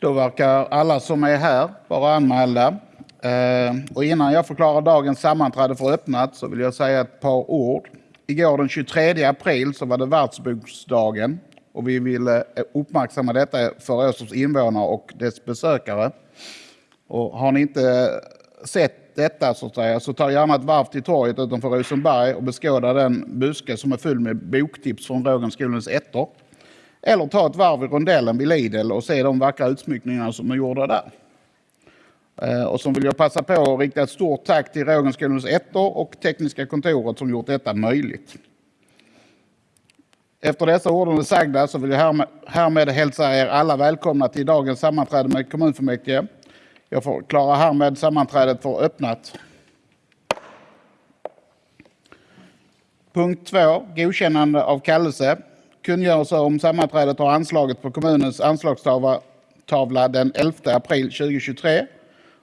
Då verkar alla som är här vara anmälda. Eh, och innan jag förklarar dagens sammanträde för öppnat så vill jag säga ett par ord. Igår den 23 april så var det världsboksdagen och vi ville eh, uppmärksamma detta för Åstorps invånare och dess besökare. Och har ni inte eh, sett detta så, att säga, så ta gärna ett varv till torget utanför Rosenberg och beskåda den buske som är full med boktips från Rågenskolans ettor. Eller ta ett varv i rondellen vid Lidl och se de vackra utsmyckningarna som är gjorda där. Eh, och så vill jag passa på att rikta ett stort tack till Rågenskolans ettor och tekniska kontoret som gjort detta möjligt. Efter dessa orden sagda så vill jag härmed, härmed hälsa er alla välkomna till dagens sammanträde med kommunfullmäktige. Jag förklarar härmed sammanträdet för öppnat. Punkt 2. Godkännande av kallelse. Kungörelse om sammanträdet har anslaget på kommunens anslagstavla den 11 april 2023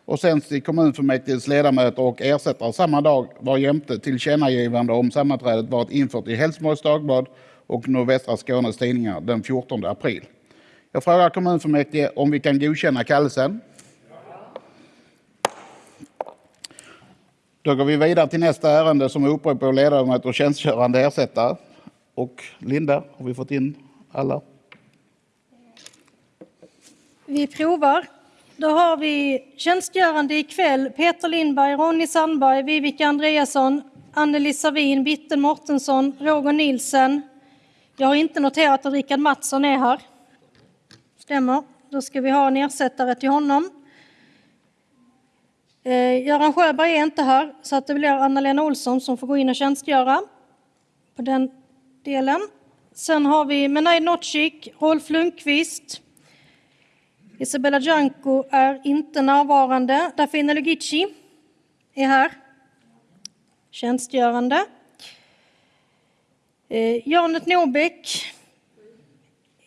och sänds till kommunfullmäktiges ledamöter och ersättare samma dag var jämte tillkännagivande om sammanträdet varit infört i Helsingborgs Dagblad och Nordvästra Skånes tidningar den 14 april. Jag frågar kommunfullmäktige om vi kan godkänna kallelsen. Då går vi vidare till nästa ärende som är upprop på ledamöter och tjänstgörande ersättare. Och Linda, har vi fått in alla? Vi provar. Då har vi tjänstgörande ikväll Peter Lindberg, Ronny Sandberg, Vivica Andreasson, Anneli Savin, Bitten Mortensson, Roger Nilsen. Jag har inte noterat att Rickard Mattsson är här. Stämmer. Då ska vi ha en ersättare till honom. Eh, Göran Sjöberg är inte här, så att det blir Anna-Lena Olsson som får gå in och tjänstgöra på den delen. Sen har vi Menai Notchik, Rolf Lundqvist. Isabella Janko är inte närvarande. Dafina Lugici är här, tjänstgörande. Eh, Janet Norbeck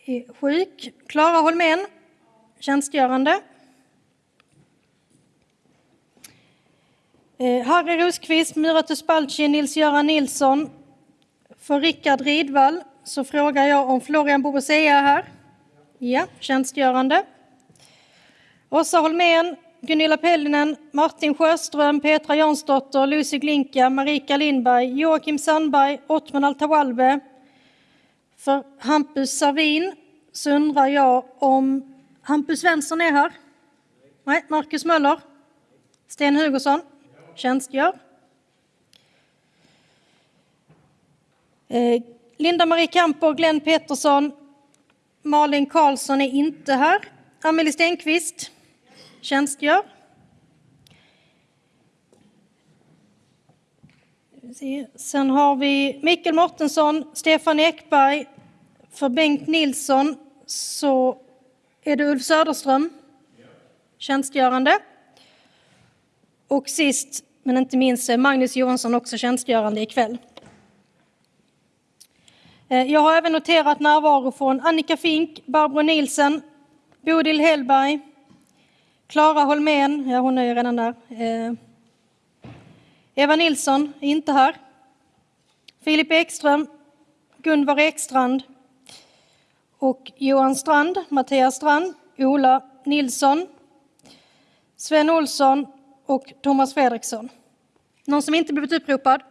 är sjuk. Klara Holmén, tjänstgörande. Eh, Harry Rosqvist, Myra Spalci, Nils-Göran Nilsson. För Rickard Ridvall så frågar jag om Florian Bobosea är här. Ja, tjänstgörande. Åsa Holmén, Gunilla Pellinen, Martin Sjöström, Petra Jansdotter, Lucy Glinka, Marika Lindberg, Joakim Sandberg, Ottman Altawalbe. För Hampus Savin så undrar jag om Hampus Svensson är här? Nej, Marcus Möller? Sten Hugosson? tjänstgör. Eh, Linda-Marie Kamper, Glenn Pettersson, Malin Karlsson är inte här. Amelie Stenqvist tjänstgör. Sen har vi Mikael Mortensson, Stefan Ekberg. För Bengt Nilsson så är det Ulf Söderström, tjänstgörande. Och sist men inte minst är Magnus Johansson också tjänstgörande ikväll. Eh, jag har även noterat närvaro från Annika Fink, Barbro Nielsen, Bodil Hellberg, Klara Holmén, ja hon är ju redan där. Eh, Eva Nilsson är inte här. Filip Ekström, Gunvar Ekstrand och Johan Strand, Mattias Strand, Ola Nilsson, Sven Olsson och Thomas Fredriksson. Någon som inte blivit uppropad?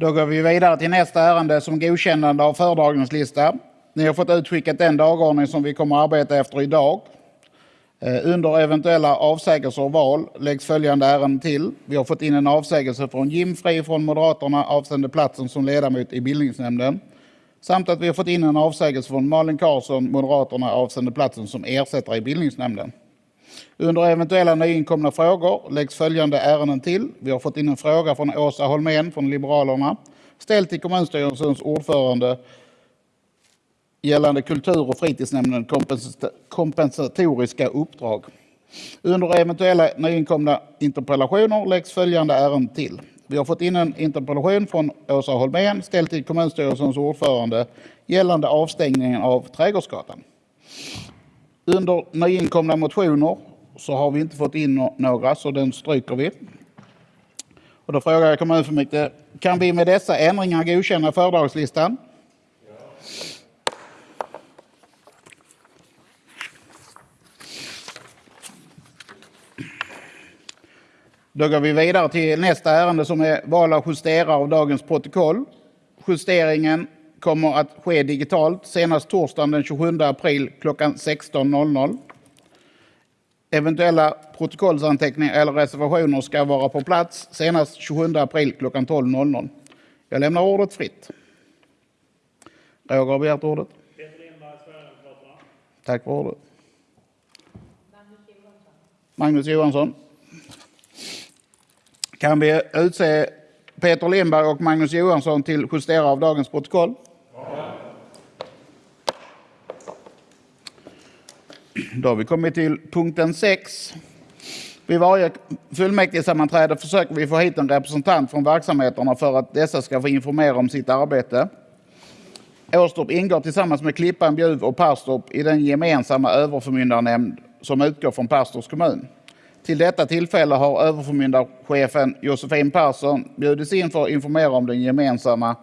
Då går vi vidare till nästa ärende som godkännande av föredragningslista. Ni har fått utskickat den dagordning som vi kommer att arbeta efter idag. Eh, under eventuella avsägelser och val läggs följande ärenden till. Vi har fått in en avsägelse från Jim Fri från Moderaterna avseende platsen som ledamot i bildningsnämnden. Samt att vi har fått in en avsägelse från Malin Karlsson, Moderaterna, avseende platsen som ersättare i bildningsnämnden. Under eventuella nyinkomna frågor läggs följande ärenden till. Vi har fått in en fråga från Åsa Holmén från Liberalerna ställd till kommunstyrelsens ordförande gällande kultur och fritidsnämnden kompensatoriska uppdrag. Under eventuella nyinkomna interpellationer läggs följande ärenden till. Vi har fått in en interpellation från Åsa Holmén ställd till kommunstyrelsens ordförande gällande avstängningen av Trädgårdsgatan. Under nyinkomna motioner så har vi inte fått in några, så den stryker vi. Och då frågar jag kommunfullmäktige, kan vi med dessa ändringar godkänna föredragslistan? Då går vi vidare till nästa ärende som är val av justerare av dagens protokoll. Justeringen kommer att ske digitalt senast torsdagen den 27 april klockan 16.00. Eventuella protokollsanteckningar eller reservationer ska vara på plats senast 27 april klockan 12.00. Jag lämnar ordet fritt. Roger har begärt ordet. Tack för ordet. Magnus Johansson. Kan vi utse Peter Lindberg och Magnus Johansson till justerare av dagens protokoll? Då har vi kommit till punkten 6. Vid varje fullmäktigesammanträde försöker vi få hit en representant från verksamheterna för att dessa ska få informera om sitt arbete. Åstorp ingår tillsammans med Klippan, Bjuv och Perstorp i den gemensamma överförmyndarnämnd som utgår från Perstorps kommun. Till detta tillfälle har överförmyndarchefen Josefin Persson bjudits in för att informera om den gemensamma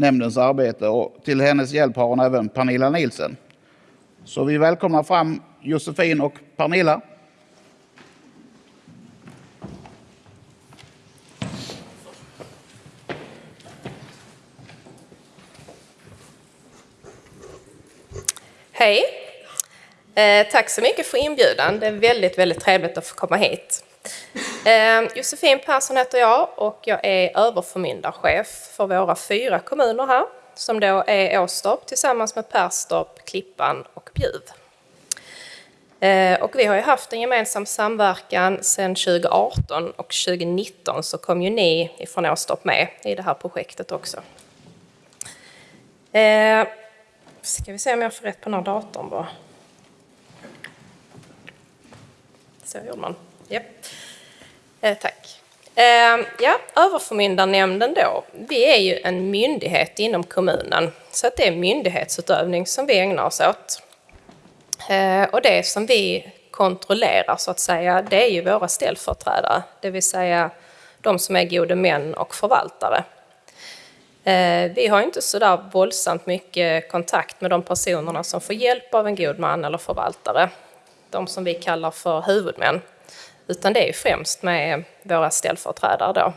nämndens arbete och till hennes hjälp har hon även Pernilla Nielsen. Så vi välkomnar fram Josefin och Pernilla. Hej! Eh, tack så mycket för inbjudan. Det är väldigt, väldigt trevligt att få komma hit. Ehm, Josefin Persson heter jag och jag är överförmyndarchef för våra fyra kommuner här som då är Åstorp tillsammans med Perstorp, Klippan och Bjuv. Ehm, och vi har ju haft en gemensam samverkan sedan 2018 och 2019 så kom ju ni ifrån Åstorp med i det här projektet också. Ehm, ska vi se om jag får rätt på den här datorn bara. Så gjorde man. Japp. Eh, tack. Eh, ja, överförmyndarnämnden då. Vi är ju en myndighet inom kommunen, så att det är myndighetsutövning som vi ägnar oss åt. Eh, och det som vi kontrollerar så att säga, det är ju våra ställföreträdare, det vill säga de som är gode män och förvaltare. Eh, vi har inte så där våldsamt mycket kontakt med de personerna som får hjälp av en god man eller förvaltare, de som vi kallar för huvudmän, utan det är främst med våra ställföreträdare då.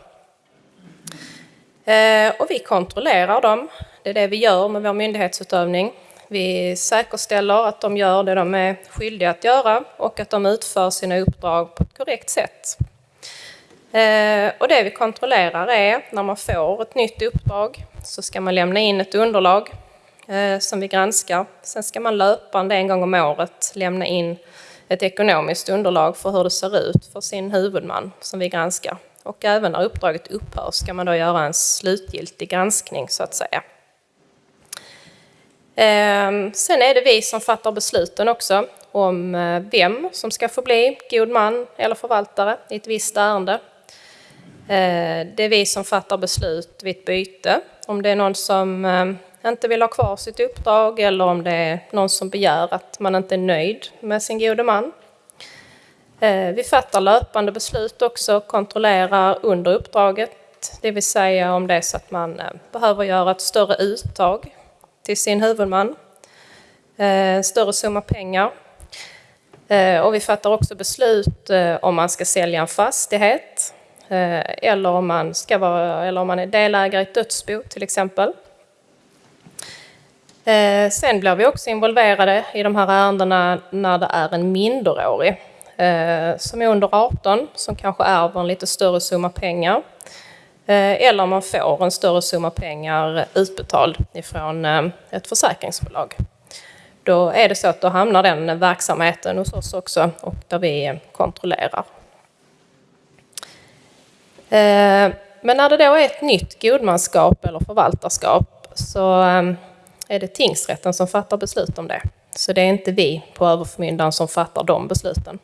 Eh, och vi kontrollerar dem, det är det vi gör med vår myndighetsutövning. Vi säkerställer att de gör det de är skyldiga att göra och att de utför sina uppdrag på ett korrekt sätt. Eh, och det vi kontrollerar är när man får ett nytt uppdrag så ska man lämna in ett underlag eh, som vi granskar. Sen ska man löpande en gång om året lämna in ett ekonomiskt underlag för hur det ser ut för sin huvudman som vi granskar. Och även när uppdraget upphör ska man då göra en slutgiltig granskning så att säga. Ehm, sen är det vi som fattar besluten också om eh, vem som ska få bli god man eller förvaltare i ett visst ärende. Eh, det är vi som fattar beslut vid ett byte. Om det är någon som ehm, inte vill ha kvar sitt uppdrag eller om det är någon som begär att man inte är nöjd med sin gode man. Eh, vi fattar löpande beslut också, kontrollerar under uppdraget, det vill säga om det är så att man eh, behöver göra ett större uttag till sin huvudman, eh, större summa pengar. Och vi fattar också beslut om man ska sälja en fastighet eller om man, ska vara, eller om man är delägare i ett dödsbo till exempel. Eh, sen blir vi också involverade i de här ärendena när det är en minderårig eh, som är under 18 som kanske ärver en lite större summa pengar. Eh, eller om man får en större summa pengar utbetald ifrån ett försäkringsbolag. Då är det så att då hamnar den verksamheten hos oss också och där vi kontrollerar. Men när det då är ett nytt godmanskap eller förvaltarskap så är det tingsrätten som fattar beslut om det. Så det är inte vi på överförmyndaren som fattar de besluten.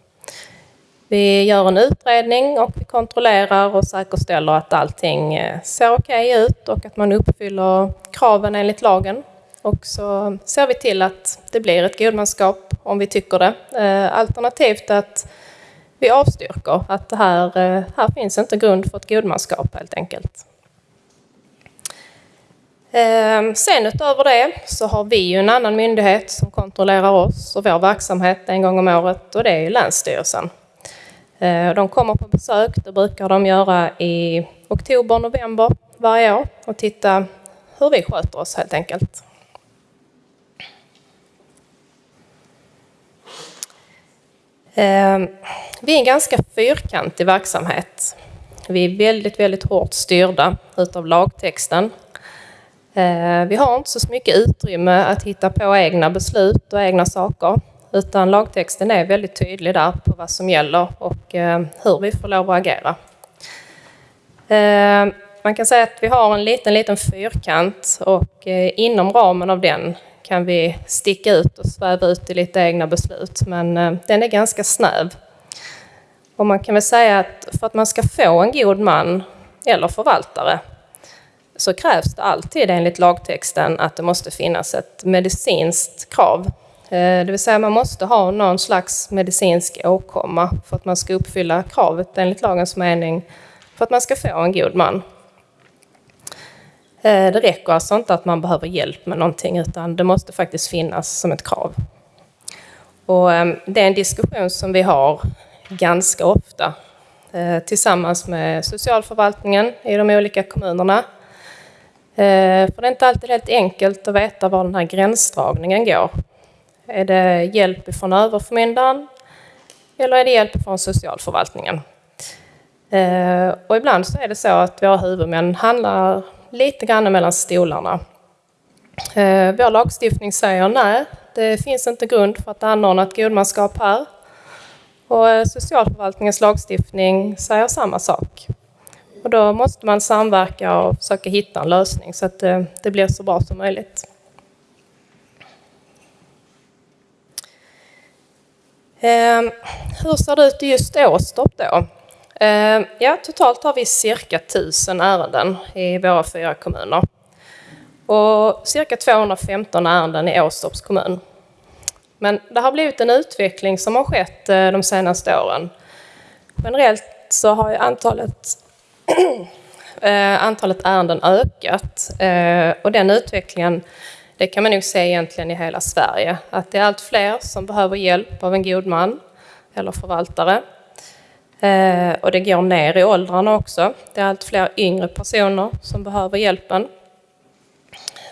Vi gör en utredning och vi kontrollerar och säkerställer att allting eh, ser okej okay ut och att man uppfyller kraven enligt lagen. Och så ser vi till att det blir ett godmanskap om vi tycker det. Eh, alternativt att vi avstyrker att det här, eh, här finns inte grund för ett godmanskap helt enkelt. Ehm, sen utöver det så har vi ju en annan myndighet som kontrollerar oss och vår verksamhet en gång om året och det är ju Länsstyrelsen. Ehm, de kommer på besök, det brukar de göra i oktober, november varje år och titta hur vi sköter oss helt enkelt. Ehm, vi är en ganska fyrkantig verksamhet. Vi är väldigt, väldigt hårt styrda utav lagtexten. Eh, vi har inte så mycket utrymme att hitta på egna beslut och egna saker, utan lagtexten är väldigt tydlig där på vad som gäller och eh, hur vi får lov att agera. Eh, man kan säga att vi har en liten, liten fyrkant och inom ramen av den kan vi sticka ut och sväva ut i lite egna beslut, men den är ganska snäv. Och man kan väl säga att för att man ska få en god man eller förvaltare så krävs det alltid enligt lagtexten att det måste finnas ett medicinskt krav. Eh, det vill säga man måste ha någon slags medicinsk åkomma för att man ska uppfylla kravet enligt lagens mening för att man ska få en god man. Eh, det räcker alltså inte att man behöver hjälp med någonting utan det måste faktiskt finnas som ett krav. Och eh, det är en diskussion som vi har ganska ofta tillsammans med socialförvaltningen i de olika kommunerna. Eh, för det är inte alltid helt enkelt att veta var den här gränsdragningen går. Är det hjälp från överförmyndaren eller är det hjälp från socialförvaltningen? Eh, och ibland så är det så att våra huvudmän handlar lite grann mellan stolarna. Eh, vår lagstiftning säger nej, det finns inte grund för att anordna ett godmanskap här. Och socialförvaltningens lagstiftning säger samma sak. Och då måste man samverka och försöka hitta en lösning så att det, det blir så bra som möjligt. Eh, hur ser det ut i just Åstorp då? Eh, ja, totalt har vi cirka 1000 ärenden i våra fyra kommuner. Och cirka 215 ärenden i Åstorps kommun. Men det har blivit en utveckling som har skett eh, de senaste åren. Generellt så har ju antalet, Eh, antalet ärenden ökat eh, och den utvecklingen det kan man nog se egentligen i hela Sverige. Att det är allt fler som behöver hjälp av en god man eller förvaltare. Eh, och det går ner i åldrarna också. Det är allt fler yngre personer som behöver hjälpen.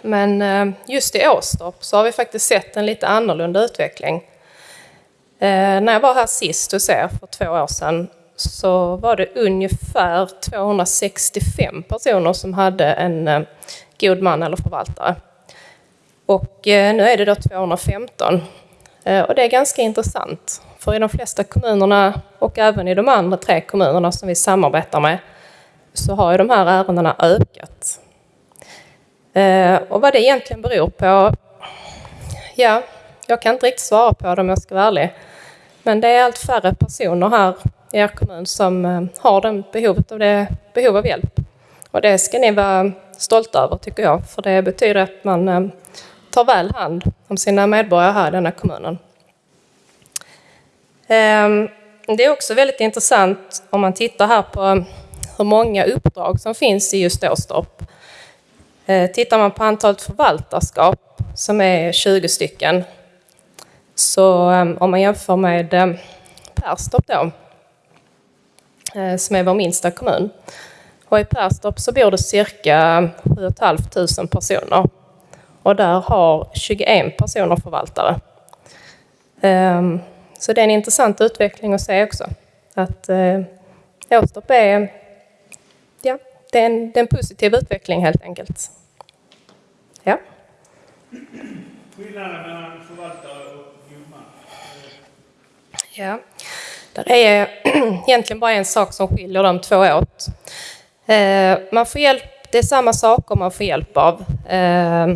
Men just i Åstorp så har vi faktiskt sett en lite annorlunda utveckling. När jag var här sist hos er för två år sedan så var det ungefär 265 personer som hade en eh, god man eller förvaltare. Och eh, nu är det då 215. Eh, och det är ganska intressant. För i de flesta kommunerna och även i de andra tre kommunerna som vi samarbetar med så har ju de här ärendena ökat. Och vad det egentligen beror på, ja, jag kan inte riktigt svara på det om jag ska vara ärlig. Men det är allt färre personer här i er kommun som eh, har den behovet av det, behov av hjälp. Och det ska ni vara stolta över tycker jag, för det betyder att man eh, tar väl hand om sina medborgare här i denna kommunen. Ehm, det är också väldigt intressant om man tittar här på hur många uppdrag som finns i just Åstorp. Eh, tittar man på antalet förvaltarskap, som är 20 stycken, så ehm, om man jämför med Perstorp då, som är vår minsta kommun. Och i Perstorp så bor det cirka 7 500 personer. Och där har 21 personer förvaltare. Ehm, Så det är en intressant utveckling att se också. Att eh, Åstorp är, ja, det är, en, det är en positiv utveckling helt enkelt. Ja. Skillnaden mellan förvaltare och god man. Ja, det är egentligen bara en sak som skiljer de två åt. Eh, man får hjälp, det är samma saker man får hjälp av. Eh,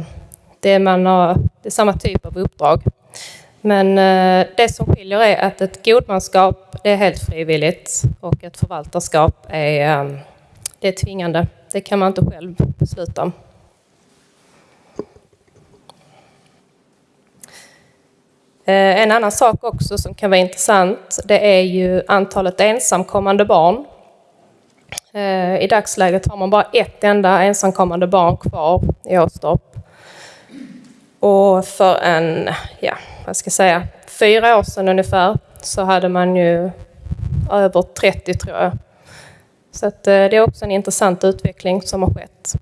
det, är man har, det är samma typ av uppdrag. Men eh, det som skiljer är att ett godmanskap det är helt frivilligt och ett förvaltarskap är, det är tvingande. Det kan man inte själv besluta om. Eh, en annan sak också som kan vara intressant, det är ju antalet ensamkommande barn. Eh, I dagsläget har man bara ett enda ensamkommande barn kvar i Åstorp. Och för en, ja, vad ska jag säga, fyra år sedan ungefär så hade man ju över 30 tror jag. Så att, eh, det är också en intressant utveckling som har skett.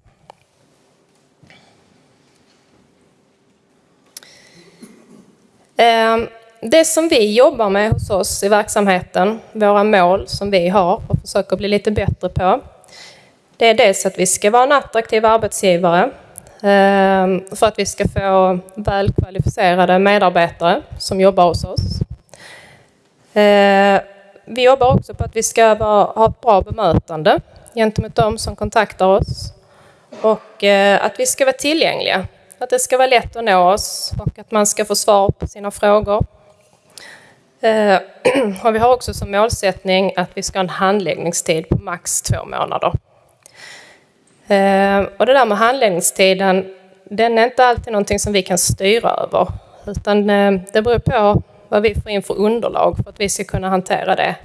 Ehm, det som vi jobbar med hos oss i verksamheten, våra mål som vi har och försöker bli lite bättre på, det är dels att vi ska vara en attraktiv arbetsgivare ehm, för att vi ska få välkvalificerade medarbetare som jobbar hos oss. Ehm, vi jobbar också på att vi ska ha ett bra bemötande gentemot de som kontaktar oss och eh, att vi ska vara tillgängliga. Att det ska vara lätt att nå oss och att man ska få svar på sina frågor. Eh, och vi har också som målsättning att vi ska ha en handläggningstid på max två månader. Eh, och det där med handläggningstiden, den är inte alltid någonting som vi kan styra över. Utan eh, det beror på vad vi får in för underlag för att vi ska kunna hantera det.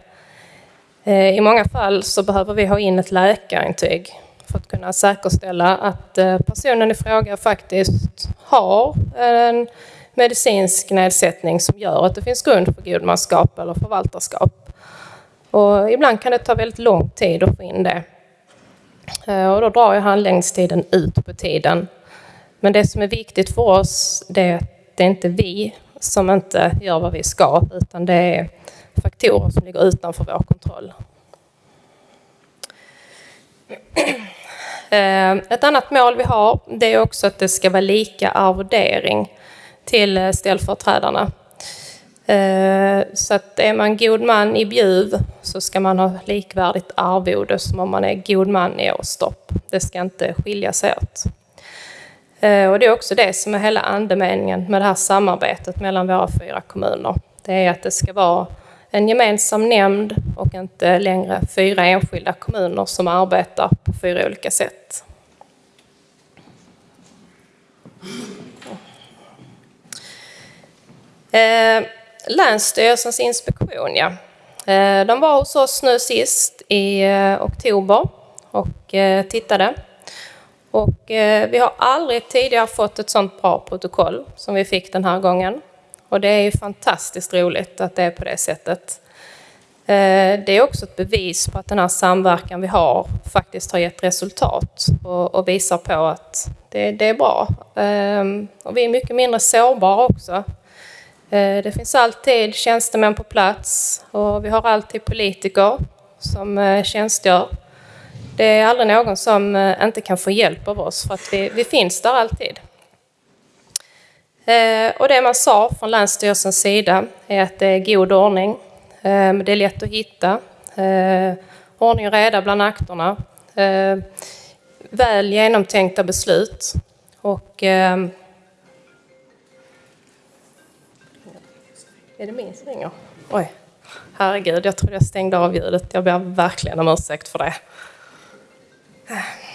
I många fall så behöver vi ha in ett läkarintyg för att kunna säkerställa att eh, personen i fråga faktiskt har eh, en medicinsk nedsättning som gör att det finns grund för godmanskap eller förvaltarskap. Och ibland kan det ta väldigt lång tid att få in det. Eh, och då drar ju handläggningstiden ut på tiden. Men det som är viktigt för oss det är att det är inte vi som inte gör vad vi ska utan det är faktorer som ligger utanför vår kontroll. Eh, ett annat mål vi har det är också att det ska vara lika arvodering till eh, ställföreträdarna. Eh, så att är man god man i Bjuv så ska man ha likvärdigt arvode som om man är god man i Åstorp. Det ska inte skilja sig åt. Och det är också det som är hela andemeningen med det här samarbetet mellan våra fyra kommuner. Det är att det ska vara en gemensam nämnd och inte längre fyra enskilda kommuner som arbetar på fyra olika sätt. Eh, Länsstyrelsens inspektion, ja. Eh, de var hos oss nu sist i eh, oktober och tittade. Och vi har aldrig tidigare fått ett sånt bra protokoll som vi fick den här gången. Och det är ju fantastiskt roligt att det är på det sättet. Eh, det är också ett bevis på att den här samverkan vi har faktiskt har gett resultat och, visar på att det, det är bra. Ehm, och vi är mycket mindre sårbara också. Eh, det finns alltid tjänstemän på plats och vi har alltid politiker som eh, tjänstgör. Det är aldrig någon som inte kan få hjälp av oss för att vi, vi finns där alltid. Eh, och det man sa från Länsstyrelsens sida är att det är god ordning. Eh, det är lätt att hitta. Eh, ordning och reda bland akterna. Väl genomtänkta beslut. Och... Ehm, är det min som ringer? Oj, herregud, jag trodde jag stängde av ljudet. Jag ber verkligen om ursäkt för det.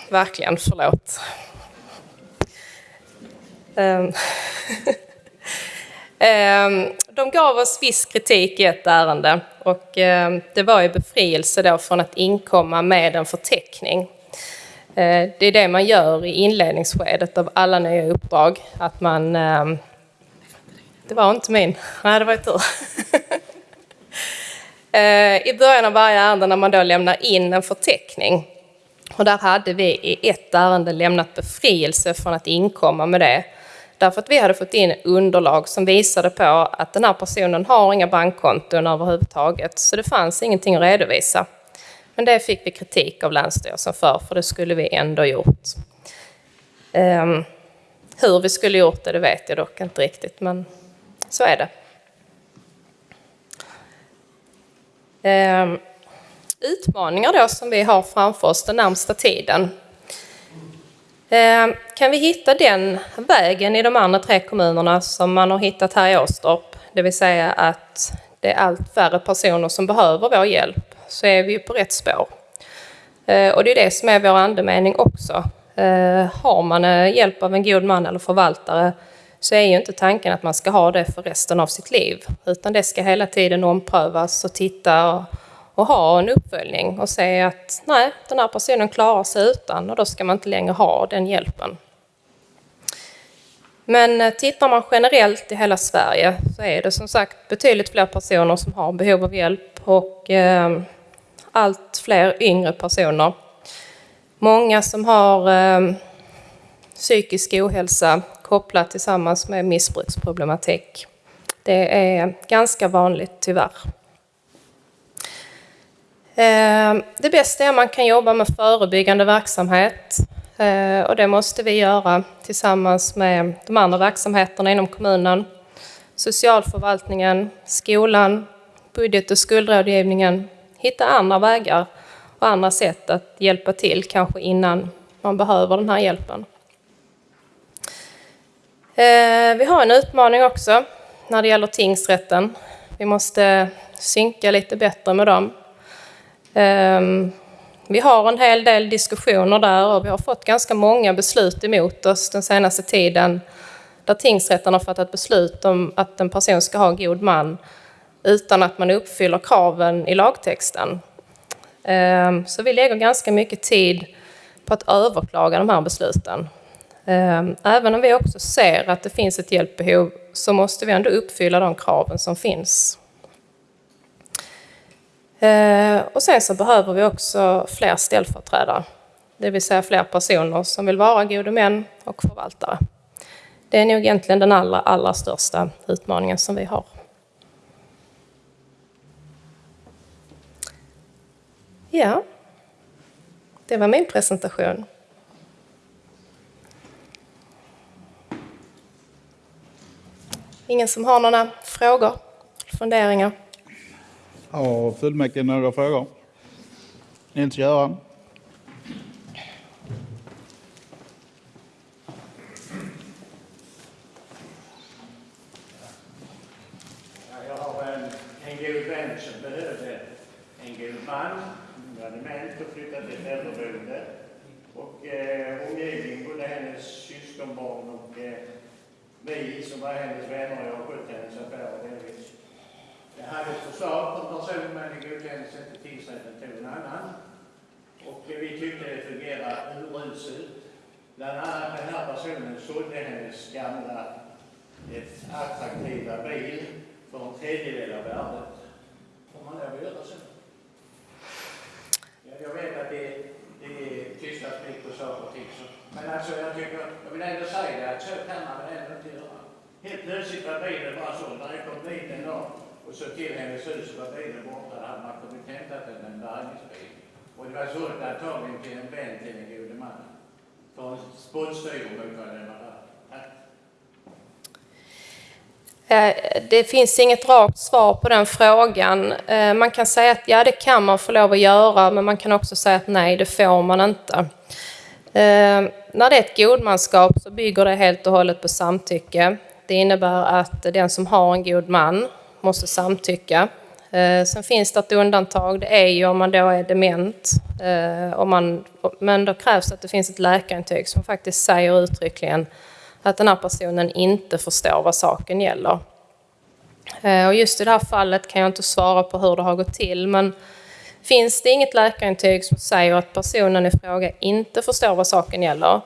Verkligen, förlåt. Ehm, ehm, de gav oss viss kritik i ett ärende och ehm, det var ju befrielse då från att inkomma med en förteckning. Eh, det är det man gör i inledningsskedet av alla nya uppdrag, att man... Det var inte min. Nej, det var ju tur. Eh, I början av varje ärende när man då lämnar in en förteckning och där hade vi i ett ärende lämnat befrielse från att inkomma med det Därför att vi hade fått in underlag som visade på att den här personen har inga bankkonton överhuvudtaget, så det fanns ingenting att redovisa. Men det fick vi kritik av Länsstyrelsen för, för det skulle vi ändå gjort. Um, hur vi skulle gjort det, det vet jag dock inte riktigt, men så är det. Um, utmaningar då som vi har framför oss den närmsta tiden Eh, kan vi hitta den vägen i de andra tre kommunerna som man har hittat här i Åstorp, det vill säga att det är allt färre personer som behöver vår hjälp, så är vi ju på rätt spår. Eh, och det är det som är vår andemening också. Eh, har man hjälp av en god man eller förvaltare så är ju inte tanken att man ska ha det för resten av sitt liv, utan det ska hela tiden omprövas och titta och, ha en uppföljning och se att nej, den här personen klarar sig utan och då ska man inte längre ha den hjälpen. Men eh, tittar man generellt i hela Sverige så är det som sagt betydligt fler personer som har behov av hjälp och eh, allt fler yngre personer. Många som har eh, psykisk ohälsa kopplat tillsammans med missbruksproblematik. Det är ganska vanligt tyvärr. Ehm, det bästa är att man kan jobba med förebyggande verksamhet eh, och det måste vi göra tillsammans med de andra verksamheterna inom kommunen, socialförvaltningen, skolan, budget och skuldrådgivningen. Hitta andra vägar och andra sätt att hjälpa till, kanske innan man behöver den här hjälpen. Eh, vi har en utmaning också när det gäller tingsrätten. Vi måste synka lite bättre med dem. Ehm, vi har en hel del diskussioner där och vi har fått ganska många beslut emot oss den senaste tiden där tingsrätten har fattat beslut om att en person ska ha god man utan att man uppfyller kraven i lagtexten. Ehm, så vi lägger ganska mycket tid på att överklaga de här besluten. Ehm, även om vi också ser att det finns ett hjälpbehov så måste vi ändå uppfylla de kraven som finns. Eh, och sen så behöver vi också fler ställföreträdare, det vill säga fler personer som vill vara gode män och förvaltare. Det är nog egentligen den allra, allra största utmaningen som vi har. Ja, det var min presentation. Ingen som har några frågor, funderingar? Har fullmäktige några frågor? Nils-Göran? Jag har en, god vän som behövde en god man. Hon dement och flyttade till ett äldreboende. Och eh, både hennes syskonbarn och eh, vi som var hennes vänner, jag har skött hennes affärer delvis. Jag hade ett förslag på en person men det godkändes inte. Tingsrätten tog en annan. Och vi tyckte det fungerade uruselt. Bland annat den här personen sålde hennes gamla ett attraktiva bil för en tredjedel av värdet. Får man lov att göra så? Ja, jag vet att det, det tystas mycket på saker och ting. Så. Men alltså jag tycker, jag vill ändå säga det att så kan man väl ändå inte göra. Helt plötsligt var bilen bara såld. När jag kom dit en dag och så till hennes hus så var bilen borta. Då hade man kommit och hämtat den med en bärgningsbil. Och det var sålt antagligen till en vän till den gode mannen. För en spottstyver mot vad den var Det finns inget rakt svar på den frågan. Eh, man kan säga att ja, det kan man få lov att göra, men man kan också säga att nej, det får man inte. Eh, när det är ett godmanskap så bygger det helt och hållet på samtycke. Det innebär att den som har en god man måste samtycka. Eh, sen finns det ett undantag, det är ju om man då är dement. Eh, om man, men då krävs att det finns ett läkarintyg som faktiskt säger uttryckligen att den här personen inte förstår vad saken gäller. Eh, och just i det här fallet kan jag inte svara på hur det har gått till, men finns det inget läkarintyg som säger att personen i fråga inte förstår vad saken gäller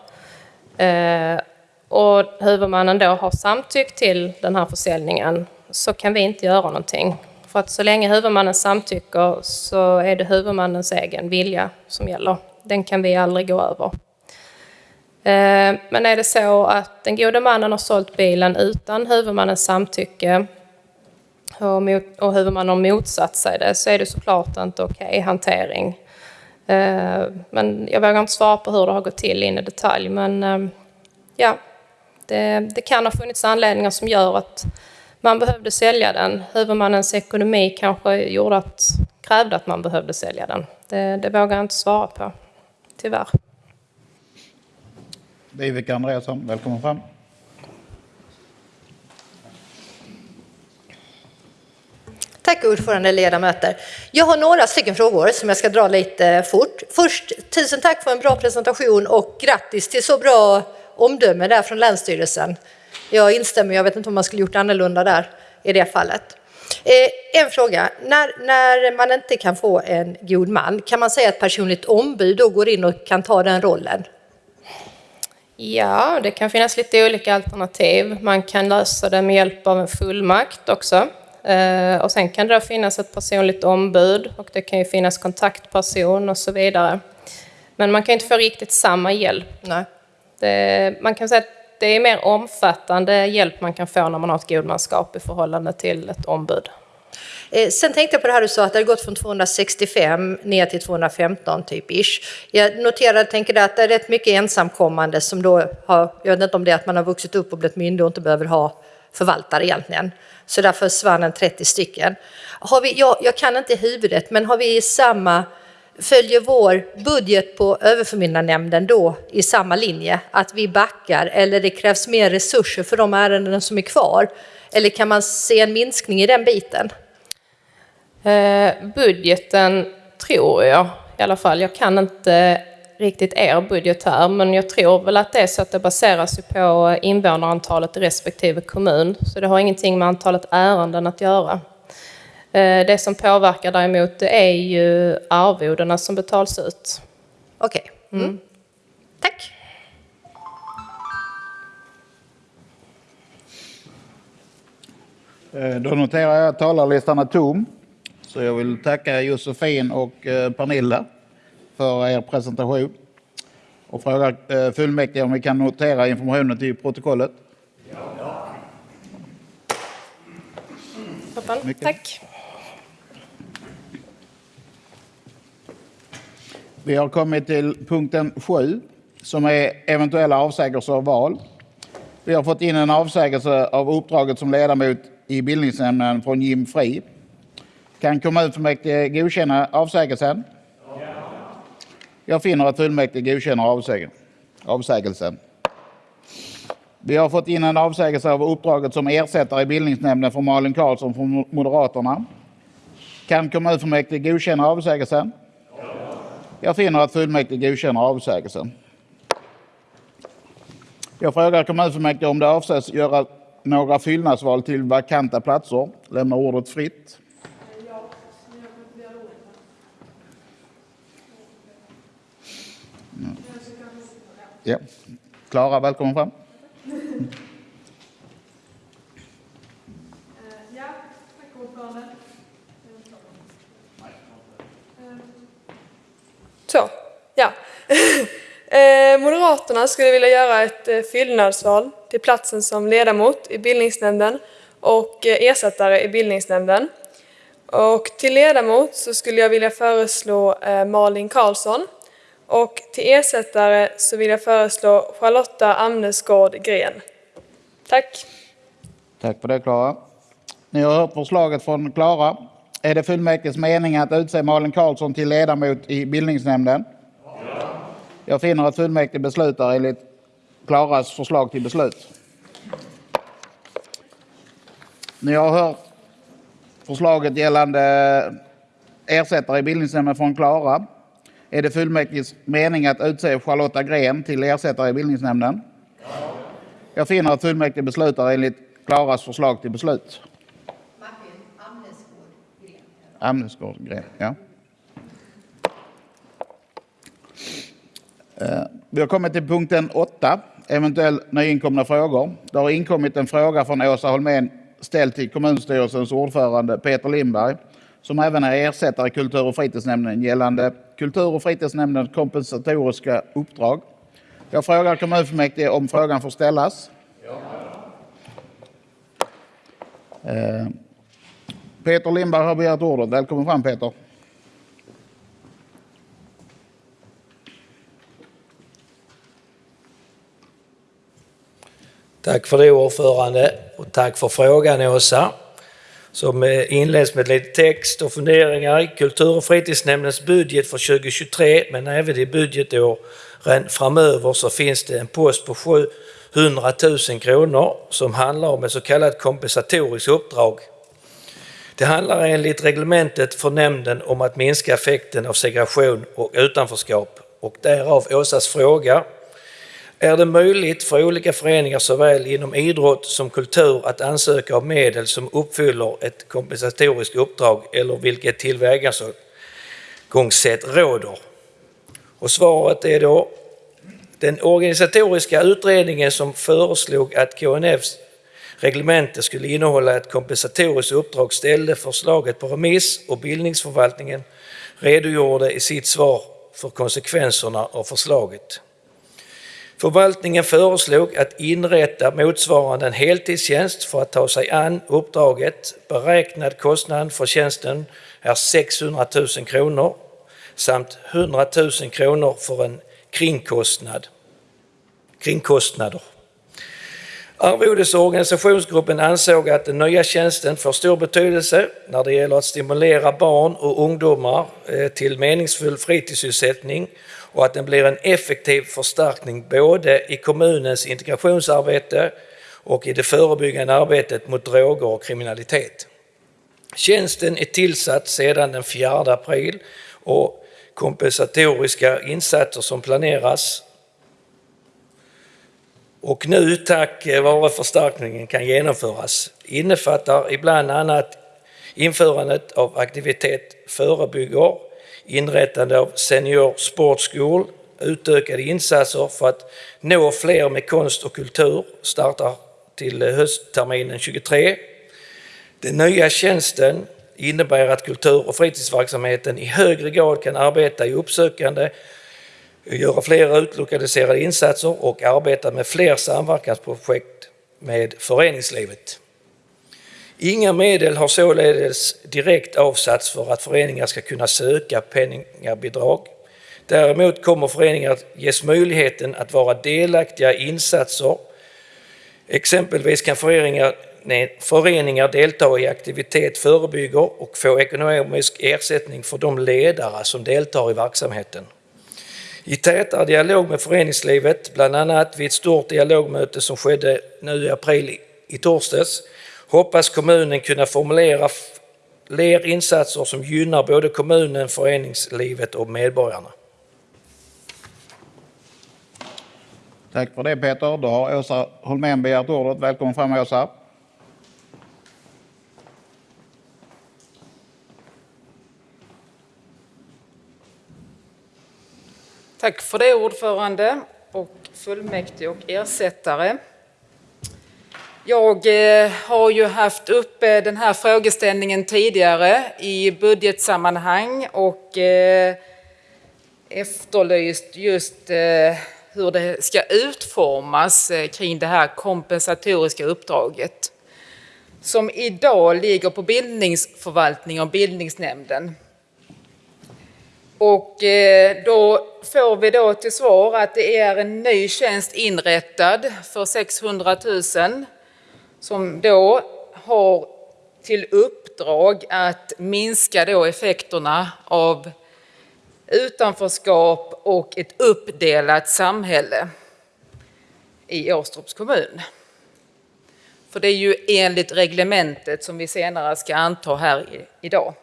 och huvudmannen då har samtyckt till den här försäljningen så kan vi inte göra någonting. För att så länge huvudmannen samtycker så är det huvudmannens egen vilja som gäller. Den kan vi aldrig gå över. Eh, men är det så att den gode mannen har sålt bilen utan huvudmannens samtycke och, mot, och huvudmannen har motsatt sig det så är det såklart inte okej hantering. Eh, men jag vågar inte svara på hur det har gått till in i detalj. Men eh, ja, det, det kan ha funnits anledningar som gör att man behövde sälja den. Huvudmannens ekonomi kanske gjorde att, krävde att man behövde sälja den. Det, det vågar jag inte svara på, tyvärr. Viveka Andreasson, välkommen fram. Tack ordförande ledamöter. Jag har några stycken frågor som jag ska dra lite fort. Först, tusen tack för en bra presentation och grattis till så bra omdöme där från Länsstyrelsen. Jag instämmer, jag vet inte om man skulle gjort annorlunda där i det fallet. Eh, en fråga. När, när man inte kan få en god man, kan man säga att personligt ombud då går in och kan ta den rollen? Ja, det kan finnas lite olika alternativ. Man kan lösa det med hjälp av en fullmakt också. Eh, och sen kan det finnas ett personligt ombud och det kan ju finnas kontaktperson och så vidare. Men man kan inte få riktigt samma hjälp. Nej. Det, man kan säga att det är mer omfattande hjälp man kan få när man har ett godmanskap i förhållande till ett ombud. Eh, sen tänkte jag på det här du sa att det har gått från 265 ner till 215 typ ish. Jag noterade, tänker att det är rätt mycket ensamkommande som då har, jag vet inte om det är att man har vuxit upp och blivit myndig och inte behöver ha förvaltare egentligen. Så därför försvann en 30 stycken. Har vi, jag, jag kan inte i huvudet, men har vi samma, följer vår budget på överförmyndarnämnden då i samma linje? Att vi backar eller det krävs mer resurser för de ärenden som är kvar? Eller kan man se en minskning i den biten? Eh, budgeten tror jag i alla fall. Jag kan inte riktigt er budget här, men jag tror väl att det är så att det baseras på invånarantalet i respektive kommun. Så det har ingenting med antalet ärenden att göra. Eh, det som påverkar däremot är ju arvodena som betalas ut. Okej. Mm. Tack. Eh, Då noterar jag att talarlistan är tom. Så jag vill tacka Josefin och eh, Pernilla för er presentation. Och fråga fullmäktige om vi kan notera informationen till protokollet. Toppen. Mycket. Tack. Vi har kommit till punkten 7 som är eventuella avsägelser av val. Vi har fått in en avsägelse av uppdraget som ledamot i bildningsnämnden från Jim Fri. Kan kommunfullmäktige godkänna avsägelsen? Jag finner att fullmäktige godkänner avsägelsen. avsägelsen. Vi har fått in en avsägelse av uppdraget som ersättare i bildningsnämnden för Malin Karlsson från Moderaterna. Kan kommunfullmäktige godkänna avsägelsen? Jag finner att fullmäktige godkänner avsägelsen. Jag frågar kommunfullmäktige om det avses göra några fyllnadsval till vakanta platser. Lämnar ordet fritt. Ja. Klara, välkommen fram. Ja, tack ordförande. Så, ja. Eh, Moderaterna skulle vilja göra ett eh, fyllnadsval till platsen som ledamot i bildningsnämnden och eh, ersättare i bildningsnämnden. Och till ledamot så skulle jag vilja föreslå Malin Karlsson och till ersättare så vill jag föreslå Charlotta Amnesgård Gren. Tack! Tack för det, Klara. Ni har hört förslaget från Klara. Är det fullmäktiges mening att utse Malin Karlsson till ledamot i bildningsnämnden? Jag finner att fullmäktige beslutar enligt Klaras förslag till beslut. Ni har hört förslaget gällande ersättare i bildningsnämnden från Klara. Är det fullmäktiges mening att utse Charlotta Gren till ersättare i bildningsnämnden? Jag finner att fullmäktige beslutar enligt Klaras förslag till beslut. Amnesgård Gren, ja. Eh, Vi har kommit till punkten 8, eventuell nyinkomna frågor. Det har inkommit en fråga från Åsa Holmén ställd till kommunstyrelsens ordförande Peter Lindberg, som även är ersättare i kultur och fritidsnämnden gällande kultur och fritidsnämndens kompensatoriska uppdrag. Jag frågar kommunfullmäktige om frågan får ställas. Eh, Peter Lindberg har begärt ordet. Välkommen fram Peter. Tack för det ordförande och tack för frågan Åsa. Som eh, inleds med lite text och funderingar i kultur och fritidsnämndens budget för 2023 men även i budgetåren framöver så finns det en post på 700 000 kronor som handlar om ett så kallat kompensatoriskt uppdrag. Det handlar enligt reglementet för nämnden om att minska effekten av segregation och utanförskap och därav Åsas fråga är det möjligt för olika föreningar såväl inom idrott som kultur att ansöka om medel som uppfyller ett kompensatoriskt uppdrag eller vilket tillvägagångssätt råder? Och svaret är då den organisatoriska utredningen som föreslog att KNFs Reglementet skulle innehålla ett kompensatoriskt uppdrag ställde förslaget på remiss och bildningsförvaltningen redogjorde i sitt svar för konsekvenserna av förslaget. Förvaltningen föreslog att inrätta motsvarande en heltidstjänst för att ta sig an uppdraget. Beräknad kostnad för tjänsten är 600 000 kronor samt 100 000 kronor för en kringkostnad. kringkostnader. Arvodes och organisationsgruppen ansåg att den nya tjänsten får stor betydelse när det gäller att stimulera barn och ungdomar eh, till meningsfull fritidssysselsättning och att den blir en effektiv förstärkning både i kommunens integrationsarbete och i det förebyggande arbetet mot droger och kriminalitet. Tjänsten är tillsatt sedan den 4 april och kompensatoriska insatser som planeras och nu tack eh, vare förstärkningen kan genomföras innefattar ibland annat införandet av aktivitet förebygger, inrättande av senior sportskol, school, utökade insatser för att nå fler med konst och kultur startar till eh, höstterminen 23. Den nya tjänsten innebär att kultur och fritidsverksamheten i högre grad kan arbeta i uppsökande göra fler utlokaliserade insatser och arbeta med fler samverkansprojekt med föreningslivet. Inga medel har således direkt avsatts för att föreningar ska kunna söka penningbidrag. Däremot kommer föreningar ges möjligheten att vara delaktiga i insatser. Exempelvis kan föreningar, nej, föreningar delta i aktivitet förebygger och få ekonomisk ersättning för de ledare som deltar i verksamheten. I tätare dialog med föreningslivet, bland annat vid ett stort dialogmöte som skedde nu i april i torsdags, hoppas kommunen kunna formulera fler insatser som gynnar både kommunen, föreningslivet och medborgarna. Tack för det Peter. Då har Åsa Holmén begärt ordet. Välkommen fram Åsa. Tack för det ordförande och fullmäktige och ersättare. Jag eh, har ju haft uppe den här frågeställningen tidigare i budgetsammanhang och eh, efterlyst just eh, hur det ska utformas kring det här kompensatoriska uppdraget som idag ligger på bildningsförvaltningen och bildningsnämnden. Och eh, då får vi då till svar att det är en ny tjänst inrättad för 600 000 som då har till uppdrag att minska då effekterna av utanförskap och ett uppdelat samhälle i Åstorps kommun. För det är ju enligt reglementet som vi senare ska anta här idag.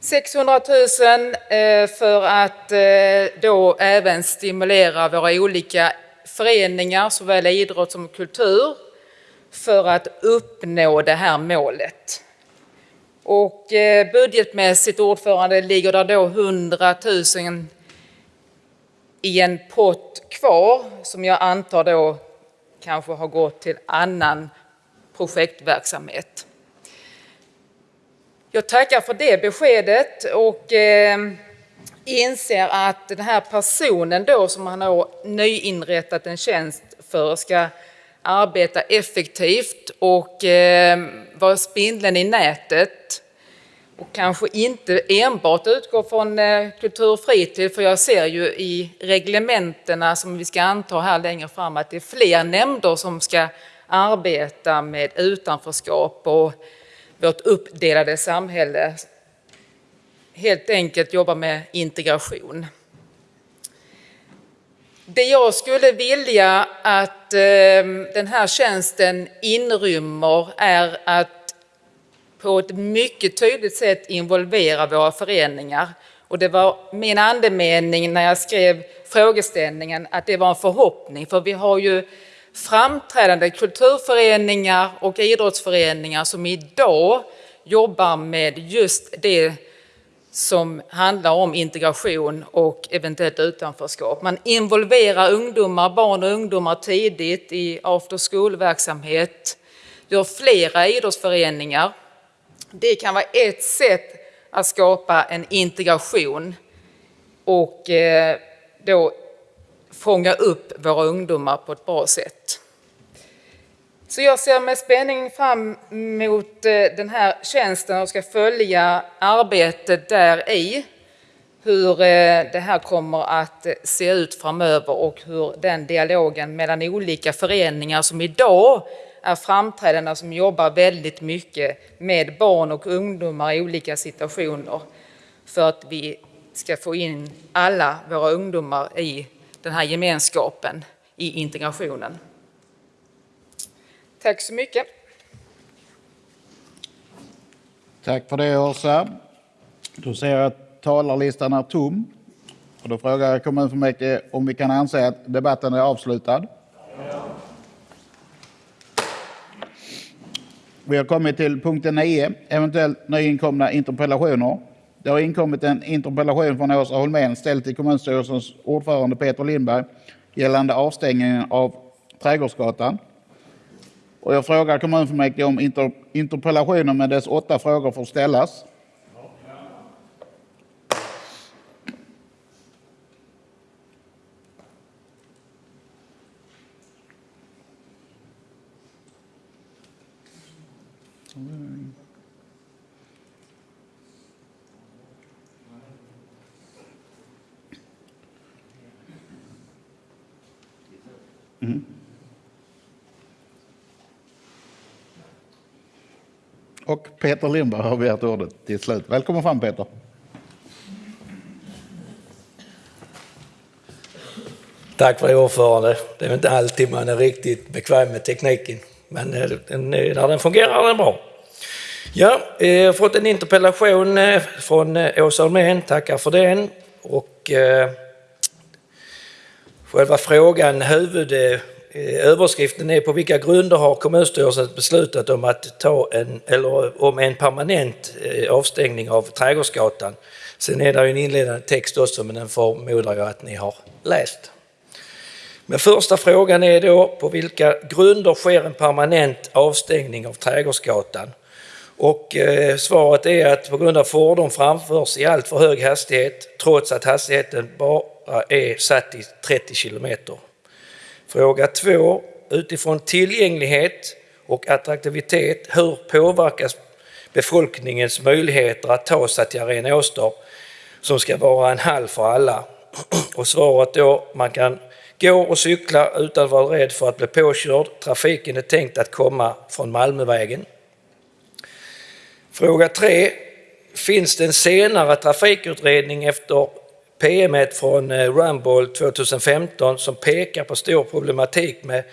600 000 eh, för att eh, då även stimulera våra olika föreningar, såväl idrott som kultur, för att uppnå det här målet. Och eh, budgetmässigt, ordförande, ligger det då 100 000 i en pott kvar som jag antar då kanske har gått till annan projektverksamhet. Jag tackar för det beskedet och eh, inser att den här personen då som han har nyinrättat en tjänst för ska arbeta effektivt och eh, vara spindeln i nätet. Och kanske inte enbart utgå från eh, kultur och fritid, för jag ser ju i reglementena som vi ska anta här längre fram att det är fler nämnder som ska arbeta med utanförskap och vårt uppdelade samhälle. Helt enkelt jobba med integration. Det jag skulle vilja att eh, den här tjänsten inrymmer är att på ett mycket tydligt sätt involvera våra föreningar Och det var min andemening när jag skrev frågeställningen att det var en förhoppning, för vi har ju framträdande kulturföreningar och idrottsföreningar som idag jobbar med just det som handlar om integration och eventuellt utanförskap. Man involverar ungdomar, barn och ungdomar tidigt i after school-verksamhet. Gör flera idrottsföreningar. Det kan vara ett sätt att skapa en integration och eh, då fånga upp våra ungdomar på ett bra sätt. Så jag ser med spänning fram emot eh, den här tjänsten och ska följa arbetet där i. Hur eh, det här kommer att eh, se ut framöver och hur den dialogen mellan olika föreningar som idag är framträdande som jobbar väldigt mycket med barn och ungdomar i olika situationer för att vi ska få in alla våra ungdomar i den här gemenskapen i integrationen. Tack så mycket. Tack för det Åsa. Då ser jag att talarlistan är tom. Och då frågar jag kommunfullmäktige om vi kan anse att debatten är avslutad. Vi har kommit till punkten 9, eventuellt nyinkomna interpellationer. Det har inkommit en interpellation från Åsa Holmén ställd till kommunstyrelsens ordförande Peter Lindberg gällande avstängningen av Trädgårdsgatan. Och jag frågar kommunfullmäktige om interpellationen med dess åtta frågor får ställas. Peter Lindberg har begärt ordet till slut. Välkommen fram Peter. Tack för det ordförande. Det är inte alltid man är riktigt bekväm med tekniken. Men eh, eh, när den fungerar är den bra. Ja, eh, jag har fått en interpellation från Åsa Holmén. Tackar för den. Och, eh, själva frågan, huvud, Eh, överskriften är på vilka grunder har kommunstyrelsen beslutat om att ta en, eller om en permanent eh, avstängning av Trädgårdsgatan. Sen är det en inledande text också, men den förmodar jag att ni har läst. Men första frågan är då på vilka grunder sker en permanent avstängning av Trädgårdsgatan? Och eh, svaret är att på grund av fordon framförs i allt för hög hastighet trots att hastigheten bara är satt i 30 kilometer. Fråga två, utifrån tillgänglighet och attraktivitet, hur påverkas befolkningens möjligheter att ta sig till Arena Åstorp som ska vara en hall för alla? Och svaret då, man kan Gå och cykla utan att vara rädd för att bli påkörd. Trafiken är tänkt att komma från Malmövägen. Fråga 3. Finns det en senare trafikutredning efter PM från eh, Rumble 2015 som pekar på stor problematik med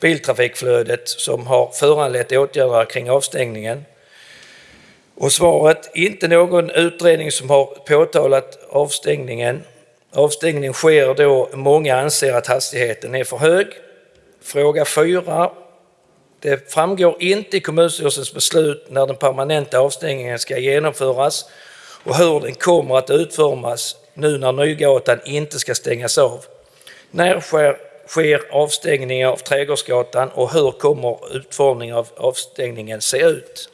biltrafikflödet som har föranlett åtgärder kring avstängningen? Och svaret, inte någon utredning som har påtalat avstängningen. Avstängning sker då många anser att hastigheten är för hög. Fråga 4. Det framgår inte i kommunstyrelsens beslut när den permanenta avstängningen ska genomföras och hur den kommer att utformas nu när Nygatan inte ska stängas av. När sker, sker avstängningen av Trädgårdsgatan och hur kommer utformningen av avstängningen se ut?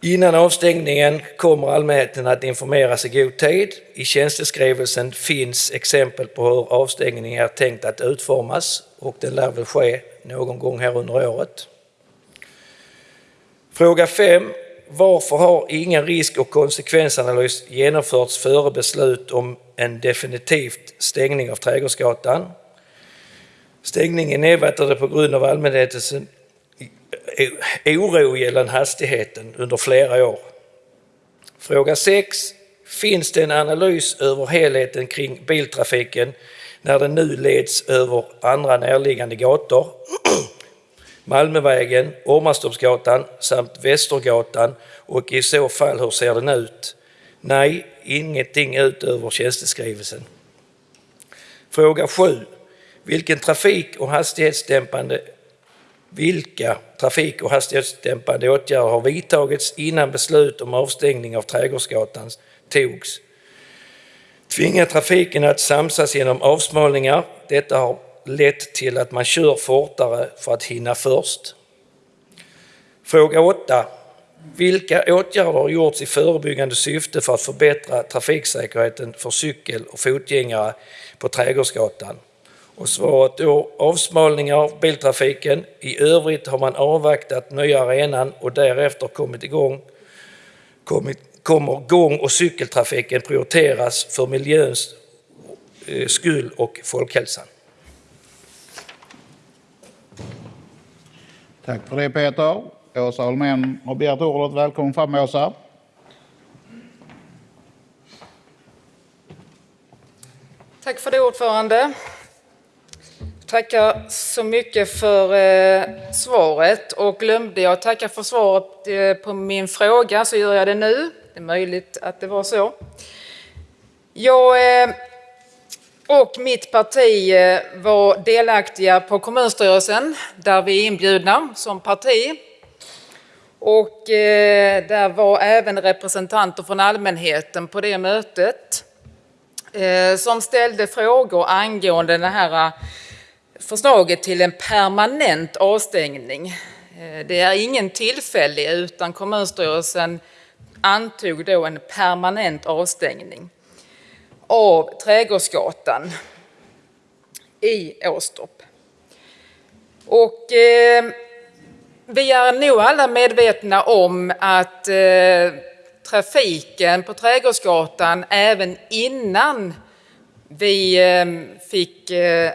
Innan avstängningen kommer allmänheten att informeras i god tid. I tjänsteskrivelsen finns exempel på hur avstängningen är tänkt att utformas och den lär väl ske någon gång här under året. Fråga 5. Varför har ingen risk och konsekvensanalys genomförts före beslut om en definitivt stängning av Trädgårdsgatan? Stängningen nedvattnade på grund av allmänhetens oro gällande hastigheten under flera år. Fråga 6. Finns det en analys över helheten kring biltrafiken när den nu leds över andra närliggande gator? Malmövägen, Ormastorpsgatan samt Västergatan och i så fall hur ser den ut? Nej, ingenting utöver tjänsteskrivelsen. Fråga 7. Vilken trafik och hastighetsdämpande vilka trafik och hastighetsdämpande åtgärder har vidtagits innan beslut om avstängning av Trädgårdsgatan togs? Tvinga trafiken att samsas genom avsmalningar. Detta har lett till att man kör fortare för att hinna först. Fråga 8. Vilka åtgärder har gjorts i förebyggande syfte för att förbättra trafiksäkerheten för cykel och fotgängare på Trädgårdsgatan? Och svaret då avsmalningar av biltrafiken. I övrigt har man avvaktat nya arenan och därefter kommit igång. Kommit, kommer gång och cykeltrafiken prioriteras för miljöns eh, skull och folkhälsan. Tack för det Peter. Åsa Holmén har begärt ordet. Välkommen fram Åsa. Tack för det ordförande. Tackar så mycket för eh, svaret och glömde jag tacka för svaret eh, på min fråga så gör jag det nu. Det är möjligt att det var så. Jag eh, och mitt parti eh, var delaktiga på kommunstyrelsen där vi är inbjudna som parti. Och eh, där var även representanter från allmänheten på det mötet eh, som ställde frågor angående det här förslaget till en permanent avstängning. Det är ingen tillfällig utan kommunstyrelsen antog då en permanent avstängning av Trädgårdsgatan i Åstorp. Och eh, vi är nog alla medvetna om att eh, trafiken på Trädgårdsgatan även innan vi eh, fick eh,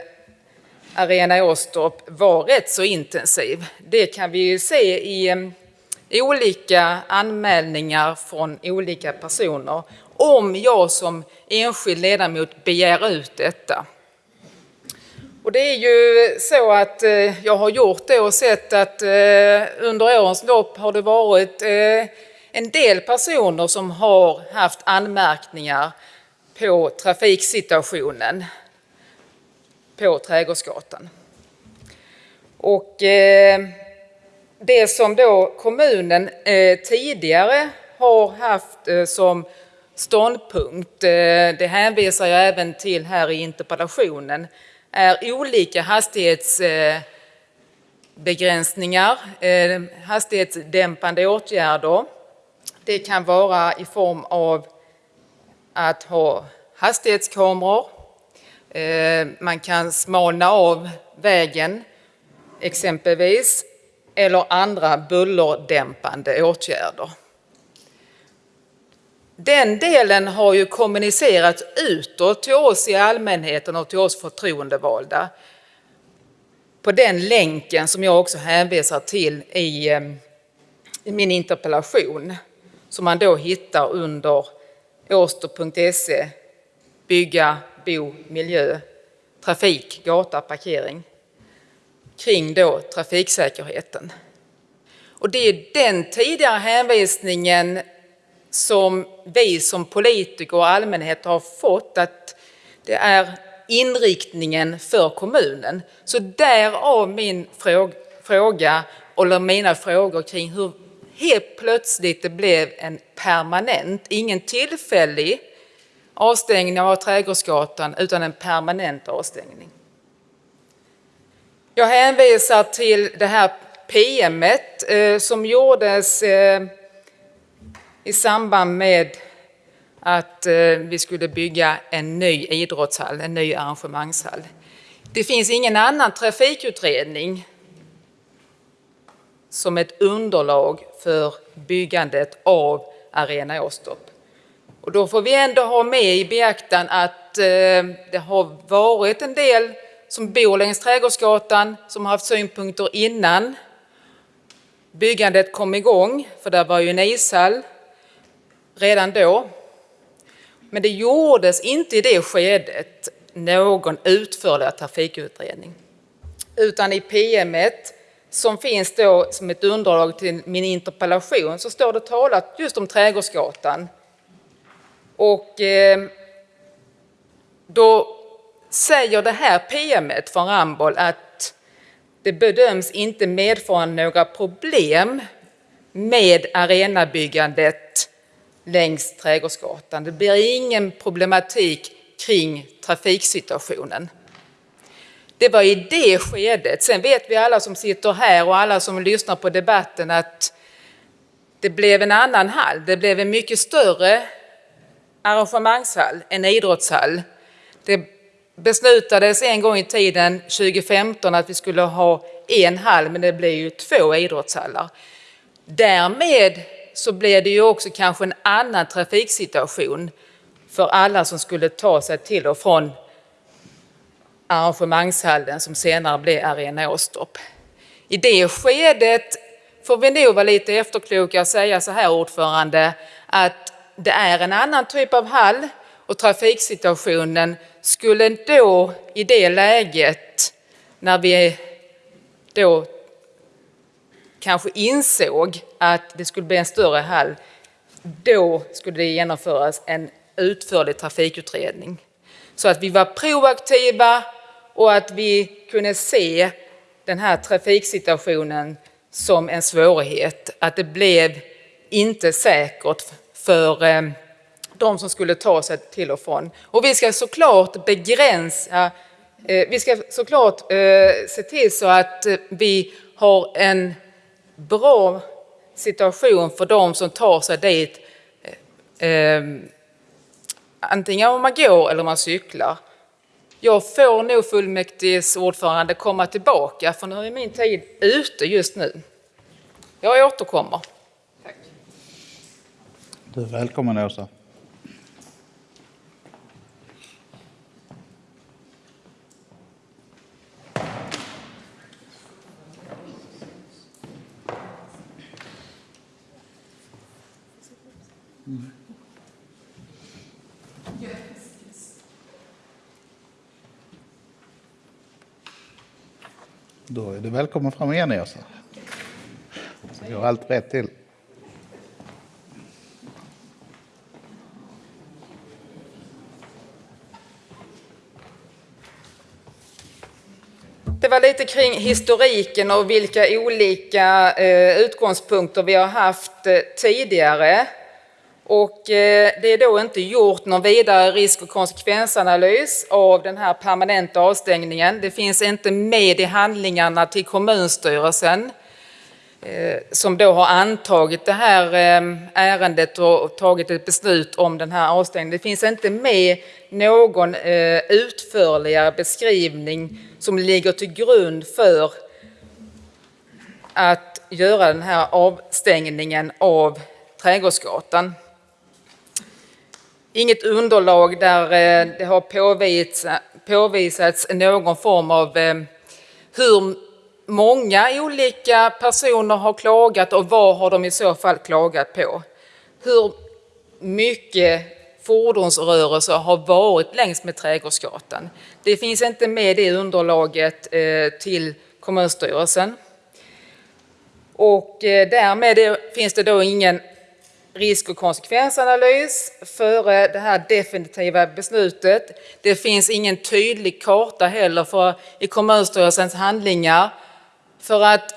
Arena Åstorp var rätt så intensiv. Det kan vi ju se i, eh, i olika anmälningar från olika personer om jag som enskild ledamot begär ut detta. Och det är ju så att eh, jag har gjort det och sett att eh, under årens lopp har det varit eh, en del personer som har haft anmärkningar på trafiksituationen på Trädgårdsgatan. Och eh, det som då kommunen eh, tidigare har haft eh, som ståndpunkt, eh, det hänvisar jag även till här i interpellationen, är olika hastighetsbegränsningar, eh, hastighetsdämpande åtgärder. Det kan vara i form av att ha hastighetskameror. Eh, man kan smalna av vägen exempelvis eller andra bullerdämpande åtgärder. Den delen har ju kommunicerats utåt till oss i allmänheten och till oss förtroendevalda. På den länken som jag också hänvisar till i, ehm, i min interpellation som man då hittar under åster.se bygga, bo, miljö, trafik, gata, parkering kring då trafiksäkerheten. Och det är den tidigare hänvisningen som vi som politiker och allmänhet har fått att det är inriktningen för kommunen. Så därav min fråga, eller mina frågor kring hur helt plötsligt det blev en permanent, ingen tillfällig avstängning av Trädgårdsgatan utan en permanent avstängning. Jag hänvisar till det här PMet eh, som gjordes eh, i samband med att eh, vi skulle bygga en ny idrottshall, en ny arrangemangshall. Det finns ingen annan trafikutredning som ett underlag för byggandet av Arena Åstorp. Och då får vi ändå ha med i beaktan att eh, det har varit en del som bor längs Trädgårdsgatan som har haft synpunkter innan byggandet kom igång, för där var ju en ishall redan då. Men det gjordes inte i det skedet någon utförlig trafikutredning. Utan i PM som finns då som ett underlag till min interpellation så står det talat just om Trädgårdsgatan Och eh, då säger det här PM från Ramboll att det bedöms inte medföra några problem med arenabyggandet längs Trädgårdsgatan. Det blir ingen problematik kring trafiksituationen. Det var i det skedet. Sen vet vi alla som sitter här och alla som lyssnar på debatten att det blev en annan hall. Det blev en mycket större arrangemangshall, en idrottshall. Det beslutades en gång i tiden, 2015, att vi skulle ha en hall, men det blev ju två idrottshallar. Därmed så blev det ju också kanske en annan trafiksituation för alla som skulle ta sig till och från arrangemangshallen som senare blev Arena Åstorp. I det skedet får vi nog vara lite efterkloka och säga så här ordförande att det är en annan typ av hall och trafiksituationen skulle då i det läget när vi då kanske insåg att det skulle bli en större hall, då skulle det genomföras en utförlig trafikutredning. Så att vi var proaktiva och att vi kunde se den här trafiksituationen som en svårighet. Att det blev inte säkert för eh, de som skulle ta sig till och från. Och vi ska såklart begränsa, eh, vi ska såklart eh, se till så att vi har en bra situation för de som tar sig dit antingen om man går eller om man cyklar. Jag får nog fullmäktiges ordförande komma tillbaka för nu är min tid ute just nu. Jag återkommer. Tack. Du är välkommen Åsa. Då är du välkommen fram igen Åsa. Så går allt rätt till. Det var lite kring historiken och vilka olika eh, utgångspunkter vi har haft eh, tidigare. Och eh, det är då inte gjort någon vidare risk och konsekvensanalys av den här permanenta avstängningen. Det finns inte med i handlingarna till kommunstyrelsen eh, som då har antagit det här eh, ärendet och tagit ett beslut om den här avstängningen. Det finns inte med någon utförligare beskrivning som ligger till grund för att göra den här avstängningen av Trädgårdsgatan inget underlag där eh, det har påvisats någon form av eh, hur många olika personer har klagat och vad har de i så fall klagat på. Hur mycket fordonsrörelser har varit längs med Trädgårdsgatan. Det finns inte med i underlaget eh, till kommunstyrelsen. Och därmed finns det då ingen risk och konsekvensanalys före det här definitiva beslutet. Det finns ingen tydlig karta heller för, i kommunstyrelsens handlingar för att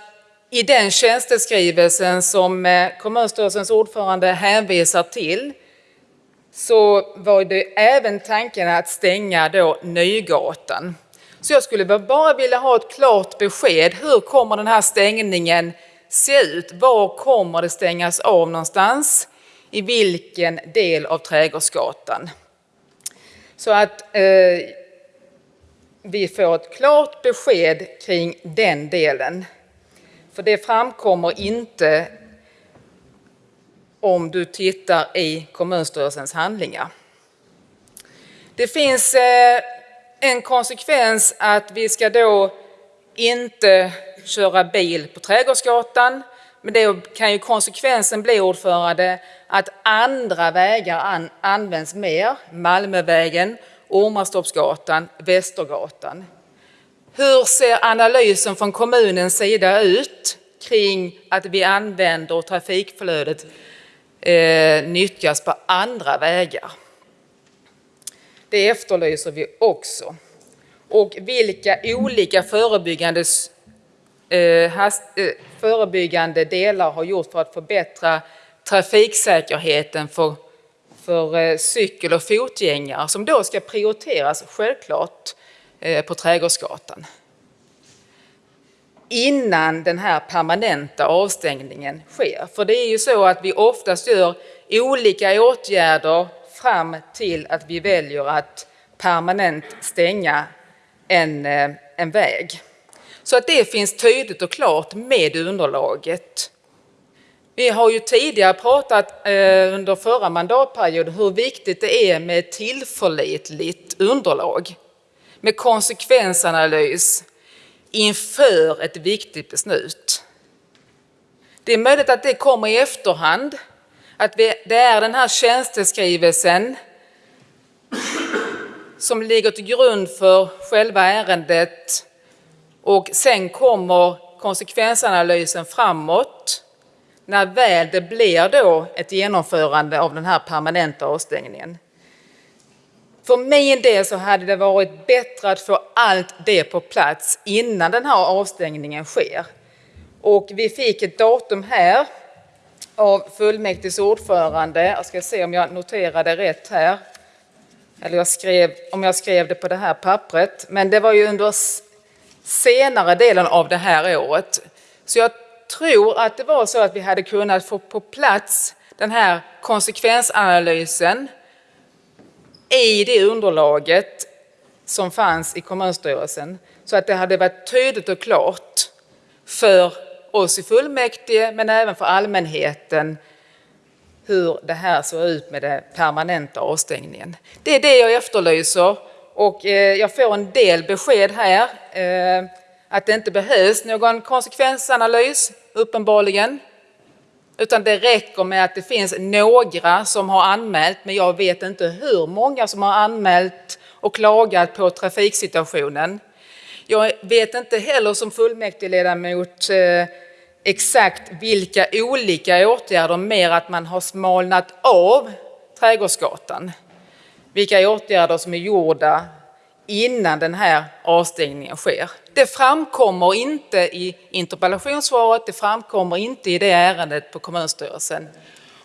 i den tjänsteskrivelsen som eh, kommunstyrelsens ordförande hänvisar till så var det även tanken att stänga då Nygatan. Så jag skulle bara vilja ha ett klart besked. Hur kommer den här stängningen se ut? Var kommer det stängas av någonstans? I vilken del av Trädgårdsgatan? Så att eh, vi får ett klart besked kring den delen. För det framkommer inte om du tittar i kommunstyrelsens handlingar. Det finns eh, en konsekvens att vi ska då inte köra bil på Trädgårdsgatan. Men det kan ju konsekvensen bli, ordförande, att andra vägar an, används mer. Malmövägen, Ormastoppsgatan, Västergatan. Hur ser analysen från kommunens sida ut kring att vi använder trafikflödet eh, nyttjas på andra vägar? Det efterlyser vi också. Och vilka olika förebyggande, Eh, eh, förebyggande delar har gjort för att förbättra trafiksäkerheten för, för eh, cykel och fotgängare som då ska prioriteras självklart eh, på Trädgårdsgatan innan den här permanenta avstängningen sker. För det är ju så att vi oftast gör olika åtgärder fram till att vi väljer att permanent stänga en, eh, en väg. Så att det finns tydligt och klart med underlaget. Vi har ju tidigare pratat eh, under förra mandatperioden hur viktigt det är med tillförlitligt underlag. Med konsekvensanalys inför ett viktigt beslut. Det är möjligt att det kommer i efterhand, att det är den här tjänsteskrivelsen som ligger till grund för själva ärendet och sen kommer konsekvensanalysen framåt när väl det blir då ett genomförande av den här permanenta avstängningen. För min del så hade det varit bättre att få allt det på plats innan den här avstängningen sker. Och vi fick ett datum här av fullmäktiges ordförande. Jag ska se om jag noterade rätt här. Eller jag skrev, om jag skrev det på det här pappret. Men det var ju under senare delen av det här året. Så jag tror att det var så att vi hade kunnat få på plats den här konsekvensanalysen i det underlaget som fanns i kommunstyrelsen så att det hade varit tydligt och klart för oss i fullmäktige men även för allmänheten hur det här såg ut med den permanenta avstängningen. Det är det jag efterlyser och eh, jag får en del besked här eh, att det inte behövs någon konsekvensanalys, uppenbarligen. Utan det räcker med att det finns några som har anmält, men jag vet inte hur många som har anmält och klagat på trafiksituationen. Jag vet inte heller som fullmäktigeledamot eh, exakt vilka olika åtgärder, mer att man har smalnat av Trädgårdsgatan. Vilka åtgärder som är gjorda innan den här avstängningen sker. Det framkommer inte i interpellationssvaret, det framkommer inte i det ärendet på kommunstyrelsen.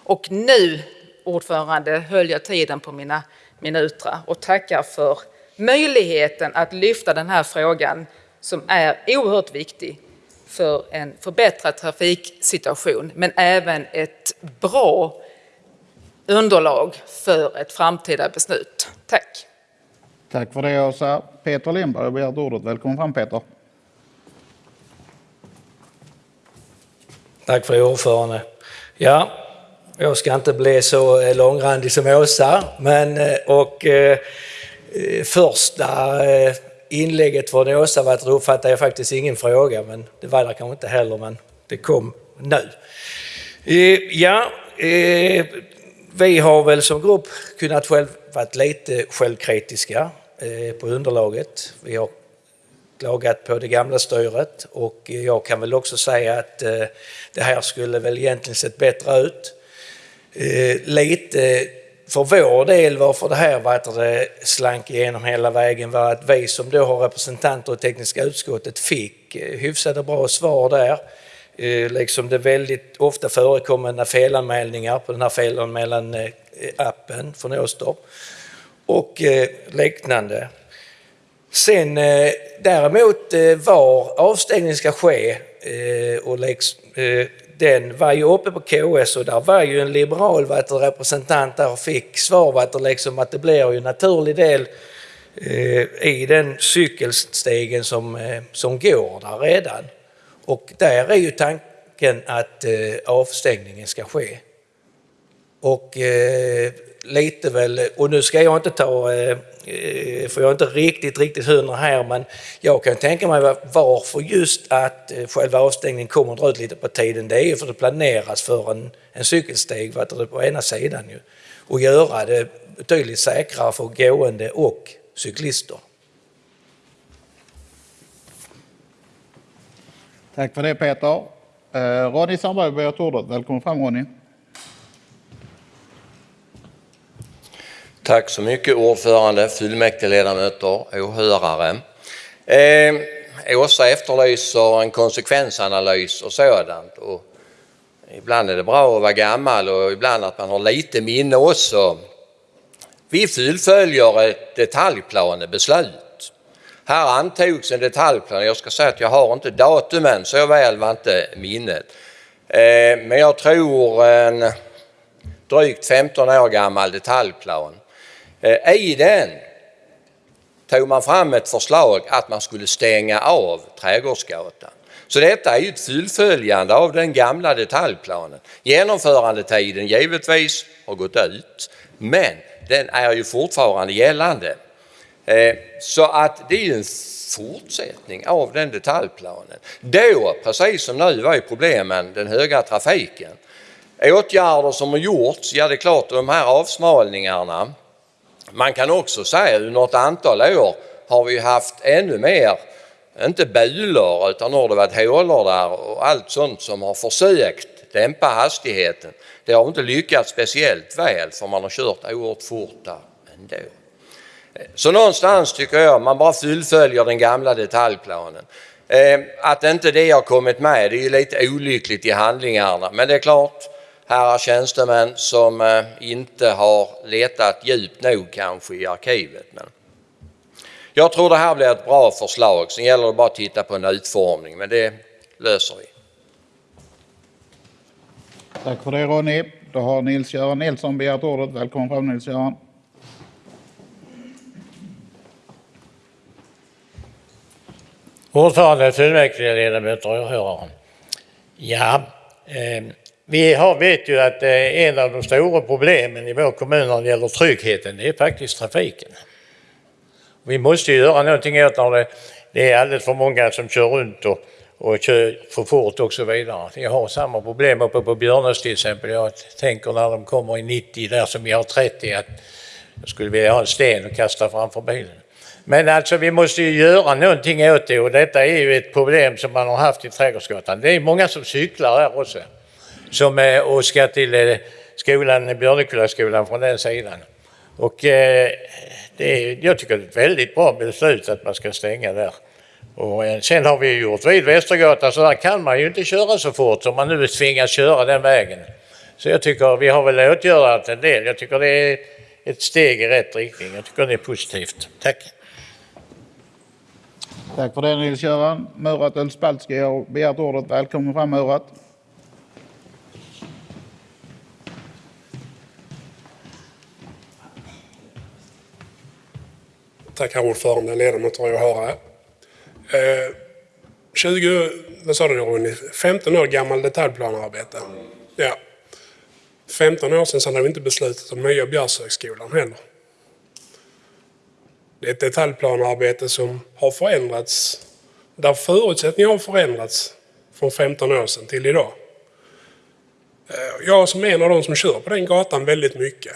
Och nu, ordförande, höll jag tiden på mina minuter och tackar för möjligheten att lyfta den här frågan som är oerhört viktig för en förbättrad trafiksituation men även ett bra underlag för ett framtida beslut. Tack! Tack för det Åsa. Peter Lindberg har begärt ordet. Välkommen fram Peter. Tack för ordförande. Ja, jag ska inte bli så eh, långrandig som Åsa, men eh, och eh, eh, första eh, inlägget från Åsa var att då uppfattade jag faktiskt ingen fråga, men det var det kanske inte heller, men det kom nu. Eh, ja, vi har väl som grupp kunnat själv varit lite självkritiska eh, på underlaget. Vi har klagat på det gamla styret och jag kan väl också säga att eh, det här skulle väl egentligen sett bättre ut. Eh, lite för vår del varför det här var det slank igenom hela vägen var att vi som då har representanter i tekniska utskottet fick hyfsade bra svar där. Eh, liksom det väldigt ofta förekommande felanmälningar på den här felanmälan eh, appen från Åstorp och eh, liknande. Sen däremot var avstängning ska ske och den var ju uppe på KS och där var ju en liberal representant där och fick svar liksom att det blir ju en naturlig del i den cykelstegen som, som går där redan. Och där är ju tanken att eh, avstängningen ska ske. Och eh, lite väl, och nu ska jag inte ta, eh, eh, för jag är inte riktigt, riktigt hundra här, men jag kan tänka mig varför just att eh, själva avstängningen kommer att dra ut lite på tiden. Det är ju för att det planeras för en, en cykelsteg på ena sidan ju, och göra det betydligt säkrare för gående och cyklister. Tack för det Peter. Eh, Ronny Sandberg har ordet. Välkommen fram Ronny. Tack så mycket ordförande, fullmäktigeledamöter, åhörare. Eh, Åsa efterlyser en konsekvensanalys och sådant. Och ibland är det bra att vara gammal och ibland att man har lite minne också. Vi fullföljer ett detaljplanebeslut. Här antogs en detaljplan, jag ska säga att jag har inte datumen, så väl var inte minnet. Eh, men jag tror en drygt 15 år gammal detaljplan. Eh, I den tog man fram ett förslag att man skulle stänga av Trädgårdsgatan. Så detta är ju ett fullföljande av den gamla detaljplanen. Genomförandetiden givetvis har gått ut, men den är ju fortfarande gällande. Eh, så att det är ju en fortsättning av den detaljplanen. Då, precis som nu, var ju problemen den höga trafiken. Åtgärder som har gjorts, ja det är klart de här avsmalningarna. Man kan också säga att under ett antal år har vi haft ännu mer, inte bulor utan har det varit hålor där och allt sånt som har försökt dämpa hastigheten. Det har inte lyckats speciellt väl för man har kört oerhört fort där ändå. Så någonstans tycker jag man bara fullföljer den gamla detaljplanen. Eh, att inte det har kommit med det är ju lite olyckligt i handlingarna men det är klart här är tjänstemän som eh, inte har letat djupt nog kanske i arkivet. Men jag tror det här blir ett bra förslag. Sen gäller det bara att titta på en utformning men det löser vi. Tack för det Ronny. Då har Nils-Göran Nilsson begärt ordet. Välkommen fram Nils-Göran. Ordförande, fullmäktigeledamöter och åhörare. Ja, eh, vi har, vet ju att eh, en av de stora problemen i vår kommun när det gäller tryggheten, det är faktiskt trafiken. Vi måste ju göra någonting åt när det, det är alldeles för många som kör runt och, och kör för fort och så vidare. Jag har samma problem uppe på Björnås till exempel. Jag tänker när de kommer i 90 där som vi har 30 att jag skulle vilja ha en sten och kasta framför bilen. Men alltså vi måste ju göra någonting åt det och detta är ju ett problem som man har haft i Trädgårdsgatan. Det är många som cyklar här också som, eh, och ska till eh, skolan, Björnekullaskolan från den sidan. Och eh, det är, jag tycker det är ett väldigt bra beslut att man ska stänga där. Och eh, sen har vi gjort vid Västergatan så där kan man ju inte köra så fort som man nu tvingas köra den vägen. Så jag tycker vi har väl åtgärdat en del. Jag tycker det är ett steg i rätt riktning. Jag tycker det är positivt. Tack. Tack för det Nils-Göran. Murat Ölspaltski har begärt ordet. Välkommen fram Murat. Tack herr ordförande, ledamöter och åhörare. Eh, 20, vad sa du Ronny, 15 år gammal detaljplanarbete. Ja. 15 år sedan så hade vi inte beslutat om nya Björshögskolan heller. Det är ett detaljplanarbete som har förändrats, där förutsättningarna har förändrats från 15 år sedan till idag. Eh, jag som är en av de som kör på den gatan väldigt mycket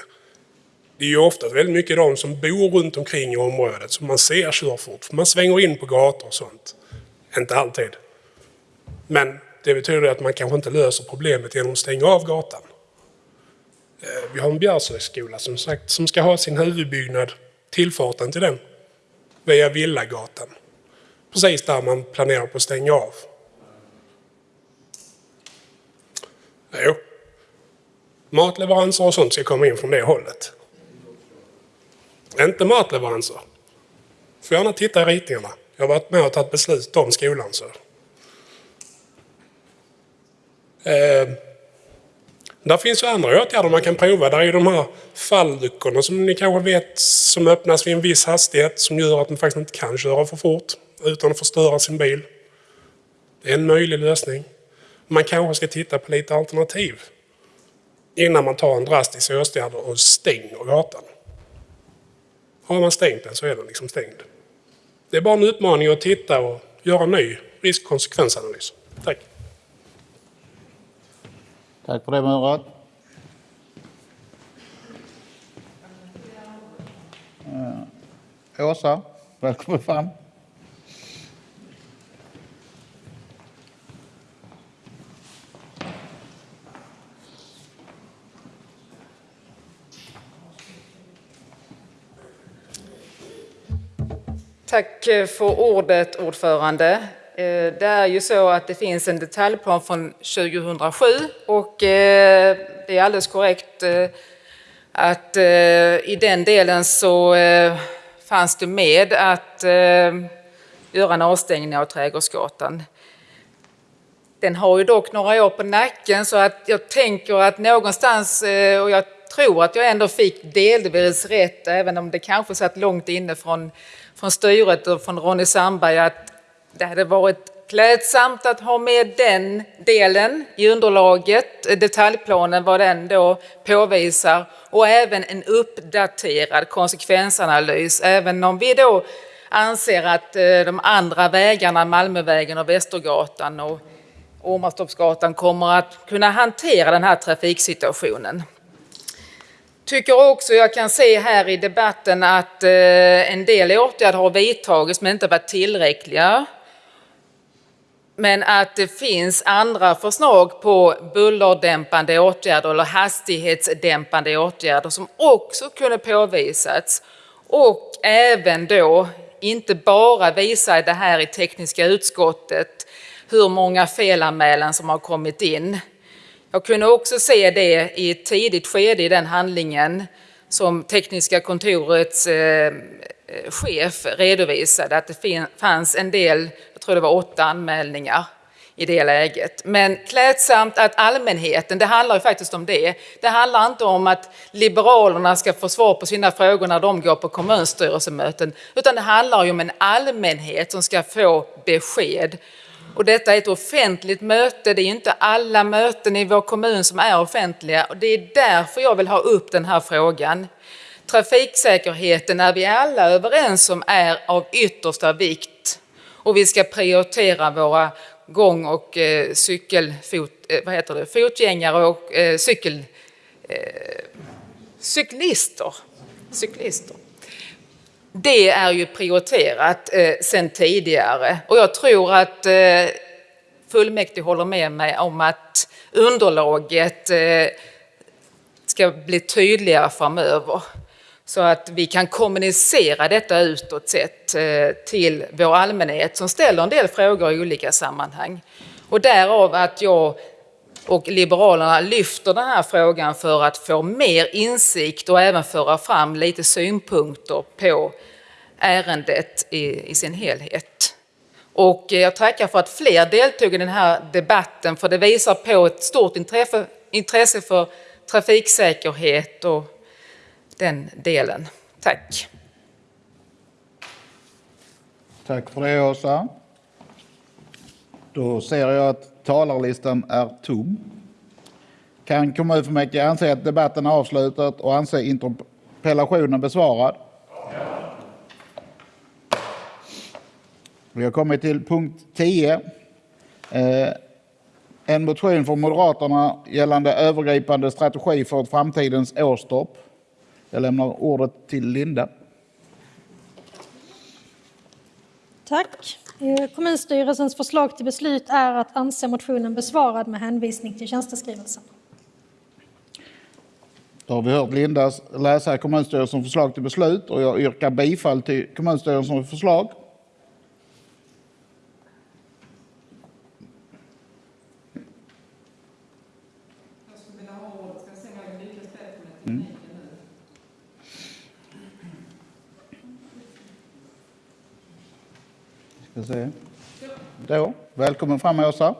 det är ju ofta väldigt mycket de som bor runt omkring i området som man ser kör fort. Man svänger in på gator och sånt. Inte alltid. Men det betyder att man kanske inte löser problemet genom att stänga av gatan. Eh, vi har en Bjärshögskola som sagt som ska ha sin huvudbyggnad, tillfarten till den, via Villagatan. Precis där man planerar på att stänga av. Jo. Matleveranser och sånt ska komma in från det hållet. Inte matleveranser. Får gärna titta i ritningarna. Jag har varit med och tagit beslut om skolan. Så. Eh, där finns ju andra åtgärder man kan prova. Där är ju de här falluckorna som ni kanske vet som öppnas vid en viss hastighet som gör att man faktiskt inte kan köra för fort utan att förstöra sin bil. Det är en möjlig lösning. Man kanske ska titta på lite alternativ innan man tar en drastisk åtgärd och stänger gatan. Har man stängt den så är den liksom stängd. Det är bara en uppmaning att titta och göra en ny riskkonsekvensanalys. Tack. Tack för det Murat. Eh, Åsa, välkommen fram. Tack eh, för ordet, ordförande. Eh, det är ju så att det finns en detaljplan från 2007 och eh, det är alldeles korrekt eh, att i den delen så fanns det med att göra en avstängning av Trädgårdsgatan. Den har ju dock några år på nacken så att jag tänker att någonstans, och jag tror att jag ändå fick delvis rätt, även om det kanske satt långt inne från, från styret och från Ronny Sandberg, att det hade varit klädsamt att ha med den delen i underlaget, detaljplanen, vad den då påvisar, och även en uppdaterad konsekvensanalys, även om vi då anser att eh, de andra vägarna, Malmövägen och Västergatan och Åmarstorpsgatan kommer att kunna hantera den här trafiksituationen. Tycker också jag kan se här i debatten att eh, en del åtgärder har vidtagits men inte varit tillräckliga. Men att det finns andra förslag på bullerdämpande åtgärder eller hastighetsdämpande åtgärder som också kunde påvisats. Och även då, inte bara visa det här i tekniska utskottet, hur många felanmälan som har kommit in. Jag kunde också se det i ett tidigt skede i den handlingen som tekniska kontorets eh, chef redovisade att det fanns en del, tror det var åtta anmälningar i det läget. Men klädsamt att allmänheten, det handlar ju faktiskt om det. Det handlar inte om att Liberalerna ska få svar på sina frågor när de går på kommunstyrelsemöten, utan det handlar ju om en allmänhet som ska få besked. Och detta är ett offentligt möte, det är inte alla möten i vår kommun som är offentliga och det är därför jag vill ha upp den här frågan. Trafiksäkerheten är vi alla överens om är av yttersta vikt och vi ska prioritera våra gång och eh, cykelfot, eh, vad heter det, fotgängare och eh, cykel, eh, cyklister. cyklister. Det är ju prioriterat eh, tidigare och jag tror att eh, fullmäktige håller med mig om att underlaget eh, ska bli tydligare framöver så att vi kan kommunicera detta utåt sett eh, till vår allmänhet som ställer en del frågor i olika sammanhang. Och därav att jag och Liberalerna lyfter den här frågan för att få mer insikt och även föra fram lite synpunkter på ärendet i, i sin helhet. Och eh, jag tackar för att fler deltog i den här debatten för det visar på ett stort intresse, intresse för trafiksäkerhet och den delen. Tack. Tack för det, Åsa. Då ser jag att talarlistan är tom. Kan kommunfullmäktige anse att debatten är avslutad och anse interpellationen besvarad? Vi har kommit till punkt 10. Eh, en motion från Moderaterna gällande övergripande strategi för framtidens Åstorp. Jag lämnar ordet till Linda. Tack. Eh, Kommunstyrelsens förslag till beslut är att anse motionen besvarad med hänvisning till tjänsteskrivelsen. Då har vi hört Linda läsa kommunstyrelsens förslag till beslut och jag yrkar bifall till kommunstyrelsens förslag. Ska se. Då, välkommen fram Åsa.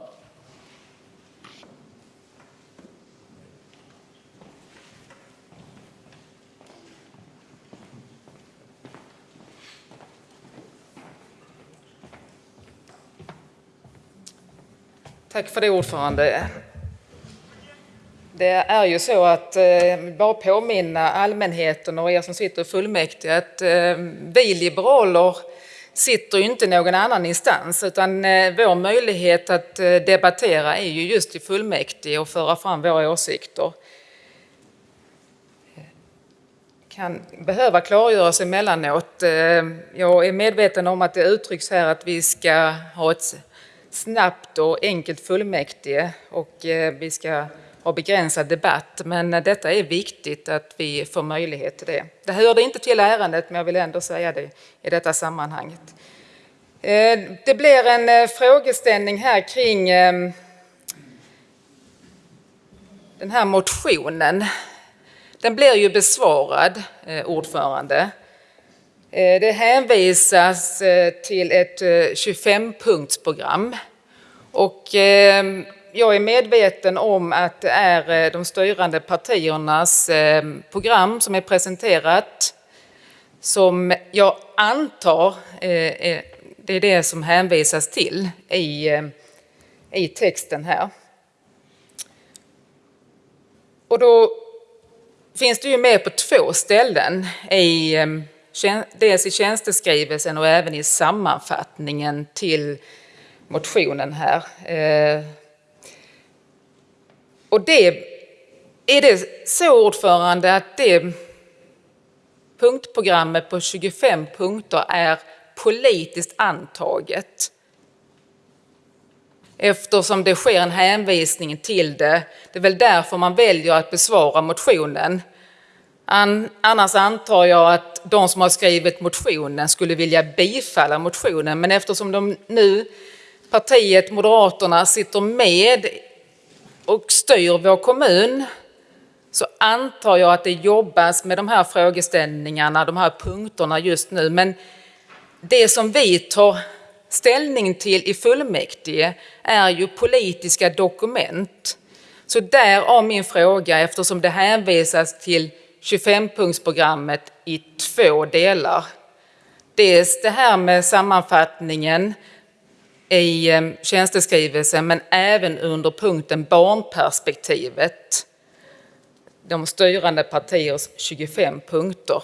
Tack för det ordförande. Det är ju så att, eh, bara påminna allmänheten och er som sitter i fullmäktige att eh, vi liberaler sitter ju inte någon annan instans utan eh, vår möjlighet att eh, debattera är ju just i fullmäktige och föra fram våra åsikter. kan behöva klargöras emellanåt. Eh, jag är medveten om att det uttrycks här att vi ska ha ett snabbt och enkelt fullmäktige och vi ska och begränsad debatt, men detta är viktigt att vi får möjlighet till det. Det hörde inte till ärendet, men jag vill ändå säga det i detta sammanhanget. Eh, det blir en eh, frågeställning här kring ehm, den här motionen. Den blir ju besvarad, eh, ordförande. Det hänvisas till ett 25-punktsprogram och ehm, jag är medveten om att det är eh, de styrande partiernas eh, program som är presenterat som jag antar eh, det är det som hänvisas till i, i texten här. Och då finns det ju med på två ställen, i, dels i tjänsteskrivelsen och även i sammanfattningen till motionen här. Och det, är det så ordförande att det punktprogrammet på 25 punkter är politiskt antaget. Eftersom det sker en hänvisning till det. Det är väl därför man väljer att besvara motionen. Annars antar jag att de som har skrivit motionen skulle vilja bifalla motionen, men eftersom de nu, partiet Moderaterna, sitter med och styr vår kommun så antar jag att det jobbas med de här frågeställningarna, de här punkterna just nu. Men det som vi tar ställning till i fullmäktige är ju politiska dokument. Så därav min fråga eftersom det hänvisas till 25-punktsprogrammet i två delar. Dels det här med sammanfattningen i ehm, tjänsteskrivelsen men även under punkten barnperspektivet. De styrande partiers 25 punkter.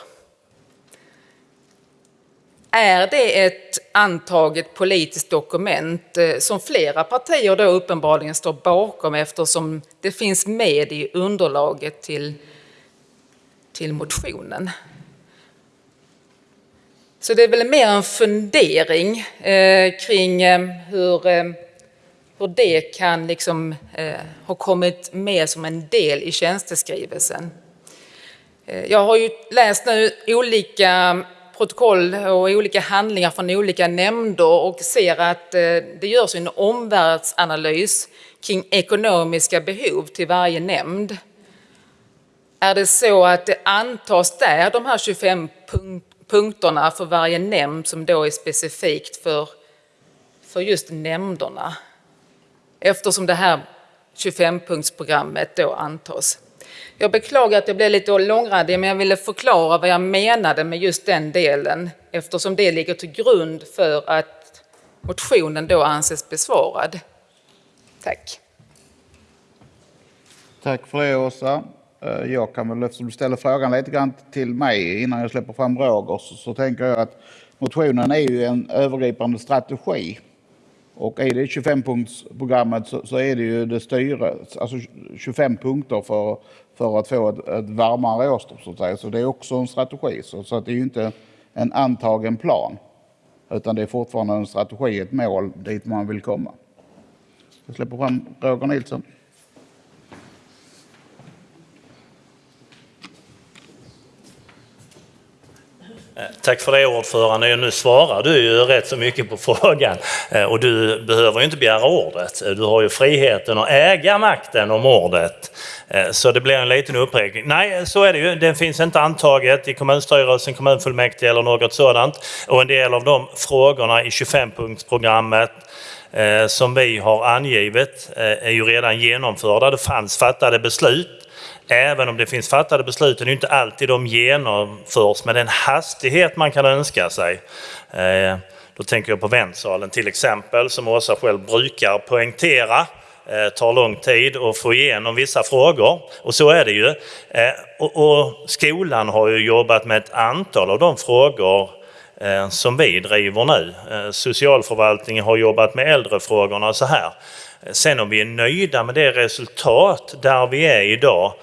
Är det ett antaget politiskt dokument eh, som flera partier då uppenbarligen står bakom eftersom det finns med i underlaget till, till motionen? Så det är väl mer en fundering eh, kring eh, hur, eh, hur det kan liksom, eh, ha kommit med som en del i tjänsteskrivelsen. Eh, jag har ju läst nu olika protokoll och olika handlingar från olika nämnder och ser att eh, det görs en omvärldsanalys kring ekonomiska behov till varje nämnd. Är det så att det antas där, de här 25 punkterna punkterna för varje nämnd som då är specifikt för, för just nämnderna? Eftersom det här 25-punktsprogrammet då antas. Jag beklagar att jag blev lite långrandig, men jag ville förklara vad jag menade med just den delen eftersom det ligger till grund för att motionen då anses besvarad. Tack. Tack för det, Åsa. Eh, jag kan väl, eftersom du ställer frågan lite grann till mig innan jag släpper fram Roger, så, så tänker jag att motionen är ju en övergripande strategi. Och i det 25-punktsprogrammet så, så, är det ju det styret, alltså 25 punkter för för att få ett, ett varmare Åstorp så att säga. Så det är också en strategi. Så, så att det är ju inte en antagen plan. Utan det är fortfarande en strategi, ett mål dit man vill komma. Jag släpper fram Roger Nilsson. Eh, tack för det ordförande. Nu svarar du ju rätt så mycket på frågan eh, och du behöver ju inte begära ordet. Eh, du har ju friheten att äga makten om ordet. Så det blir en liten uppräkning. Nej, så är det ju. Den finns inte antaget i kommunstyrelsen, kommunfullmäktige eller något sådant. Och en del av de frågorna i 25-punktsprogrammet som vi har angivit är ju redan genomförda. Det fanns fattade beslut även om det finns fattade beslut, är det inte alltid de genomförs med den hastighet man kan önska sig. Eh, då tänker jag på väntsalen till exempel, som Åsa själv brukar poängtera eh, tar lång tid att få igenom vissa frågor. Och så är det ju. Eh, och, skolan har ju jobbat med ett antal av de frågor som vi driver nu. Socialförvaltningen har jobbat med äldrefrågorna och så här. Sen om vi är nöjda med det resultat där vi är idag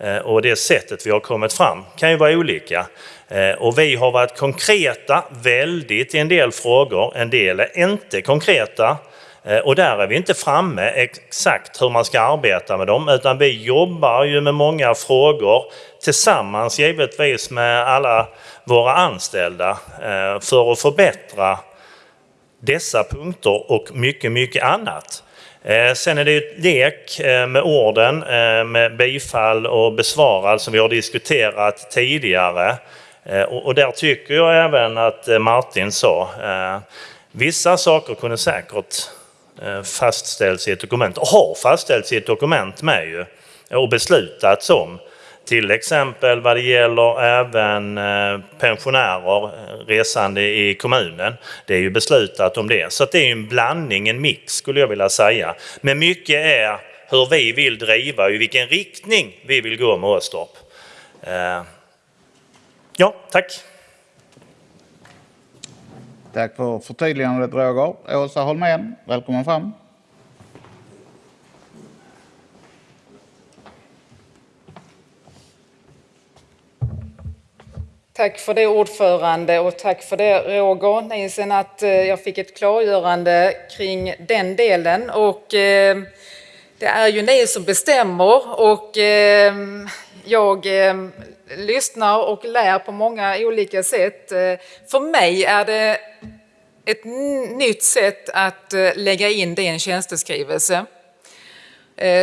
eh, och det sättet vi har kommit fram kan ju vara olika. Eh, och vi har varit konkreta väldigt i en del frågor, en del är inte konkreta. Eh, och där är vi inte framme exakt hur man ska arbeta med dem utan vi jobbar ju med många frågor tillsammans givetvis med alla våra anställda för att förbättra dessa punkter och mycket, mycket annat. Eh, sen är det ett lek eh, med orden eh, med bifall och besvarad som vi har diskuterat tidigare. Och där tycker jag även att Martin sa, vissa saker kunde säkert fastställts fastställs i ett dokument och har fastställts i ett dokument med ju och beslutats om. Till exempel vad det gäller även eh, pensionärer eh, resande i kommunen. Det är ju beslutat om det. Så det är en blandning, en mix skulle jag vilja säga. Men mycket är hur vi vill driva och i vilken riktning vi vill gå med Åstorp. Eh, ja, tack. Tack för förtydligandet Roger. Åsa Holmén, välkommen fram. Tack för det ordförande och tack för det Roger Nielsen att eh, jag fick ett klargörande kring den delen. Och, eh, det är ju ni som bestämmer och eh, jag eh, lyssnar och lär på många olika sätt. Eh, för mig är det ett nytt sätt att eh, lägga in det i en tjänsteskrivelse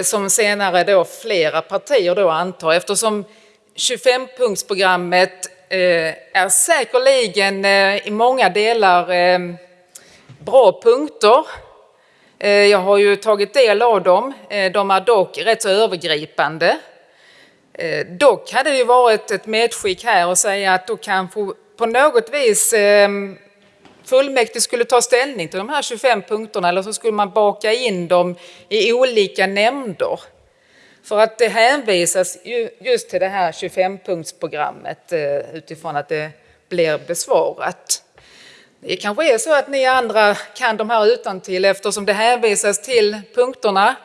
som senare då flera partier då antar eftersom 25-punktsprogrammet Eh, är säkerligen eh, i många delar eh, bra punkter. Jag har ju tagit del av dem. De är dock rätt så övergripande. Dock hade det ju varit ett medskick här och säga att då kanske på något vis ehm, fullmäktige skulle ta ställning till de här 25 punkterna eller så skulle man baka in dem i olika nämnder. För att det hänvisas just till det här 25-punktsprogrammet eh, utifrån att det blir besvarat. Det kanske är så att ni andra kan de här utan till eftersom det hänvisas till punkterna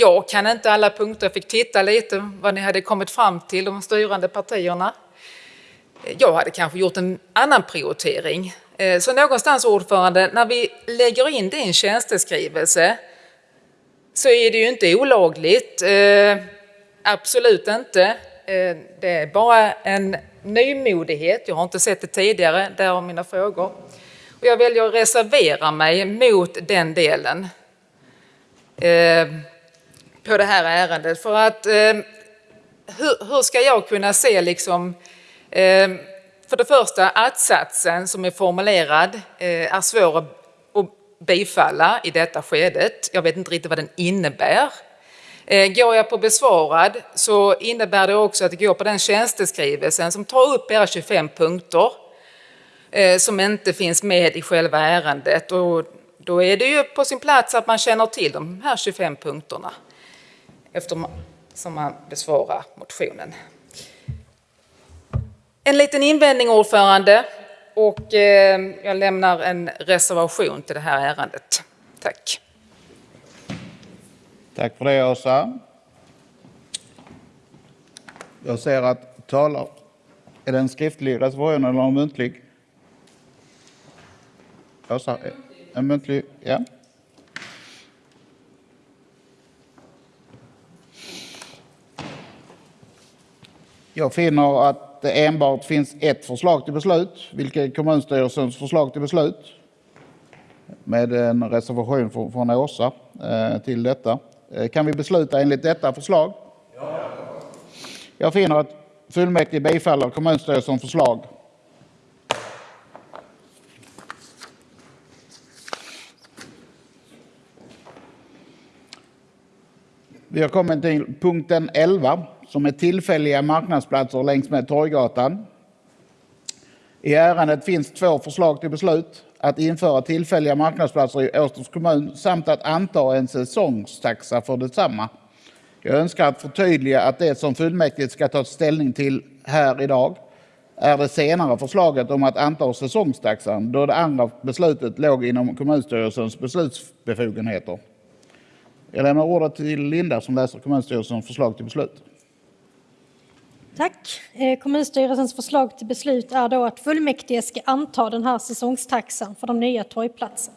jag kan inte alla punkter, jag fick titta lite vad ni hade kommit fram till, de styrande partierna. Jag hade kanske gjort en annan prioritering. Eh, så någonstans ordförande, när vi lägger in det i en tjänsteskrivelse så är det ju inte olagligt. Eh, absolut inte. Eh, det är bara en nymodighet. Jag har inte sett det tidigare, därav mina frågor. Och jag väljer att reservera mig mot den delen eh, på det här ärendet. För att eh, hur, hur, ska jag kunna se liksom eh, för det första att-satsen som är formulerad eh, är svår att bifalla i detta skedet. Jag vet inte riktigt vad den innebär. Eh, går jag på besvarad så innebär det också att det går på den tjänsteskrivelsen som tar upp era 25 punkter eh, som inte finns med i själva ärendet. Och då är det ju på sin plats att man känner till de här 25 punkterna eftersom man besvarar motionen. En liten invändning ordförande och eh, jag lämnar en reservation till det här ärendet. Tack. Tack för det Åsa. Jag ser att talar... Är det en skriftlig reservation eller en muntlig? Åsa, en muntlig? Ja. Jag finner att det enbart finns ett förslag till beslut, vilket är kommunstyrelsens förslag till beslut. Med en reservation från Åsa eh, till detta. Eh, kan vi besluta enligt detta förslag? Ja. Jag finner att fullmäktige bifaller kommunstyrelsens förslag. Vi har kommit till punkten 11 som är tillfälliga marknadsplatser längs med Torggatan. I ärendet finns två förslag till beslut. Att införa tillfälliga marknadsplatser i Åstorps kommun samt att anta en säsongstaxa för detsamma. Jag önskar att förtydliga att det som fullmäktige ska ta ställning till här idag är det senare förslaget om att anta säsongstaxan då det andra beslutet låg inom kommunstyrelsens beslutsbefogenheter. Jag lämnar ordet till Linda som läser kommunstyrelsens förslag till beslut. Tack. Eh, kommunstyrelsens förslag till beslut är då att fullmäktige ska anta den här säsongstaxan för de nya torgplatserna.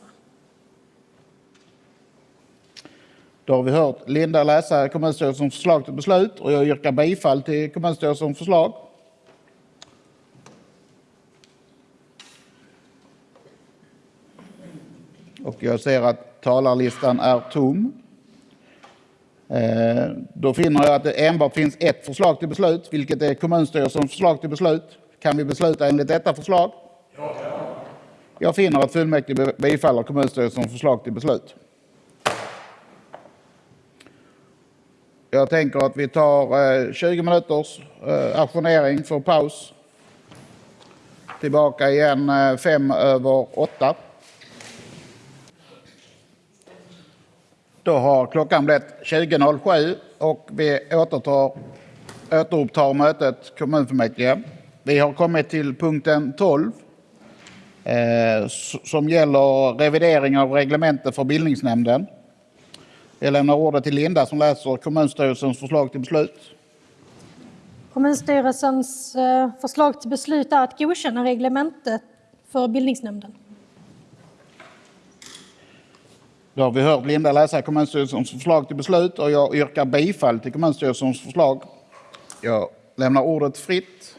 Då har vi hört Linda läsa kommunstyrelsens förslag till beslut och jag yrkar bifall till kommunstyrelsens förslag. Och jag ser att talarlistan är tom. Eh, då finner jag att det enbart finns ett förslag till beslut, vilket är kommunstyrelsens förslag till beslut. Kan vi besluta enligt detta förslag? Ja. Jag finner att fullmäktige bifaller kommunstyrelsens förslag till beslut. Jag tänker att vi tar eh, 20 minuters eh, ajournering för paus. Tillbaka igen fem över åtta. Då har klockan blivit 20.07 och vi återtar, återupptar mötet kommunfullmäktige. Vi har kommit till punkten 12 eh, som gäller revidering av reglementet för bildningsnämnden. Jag lämnar ordet till Linda som läser kommunstyrelsens förslag till beslut. Kommunstyrelsens eh, förslag till beslut är att godkänna reglementet för bildningsnämnden. Då har vi hört Linda läsa kommunstyrelsens förslag till beslut och jag yrkar bifall till kommunstyrelsens förslag. Jag lämnar ordet fritt.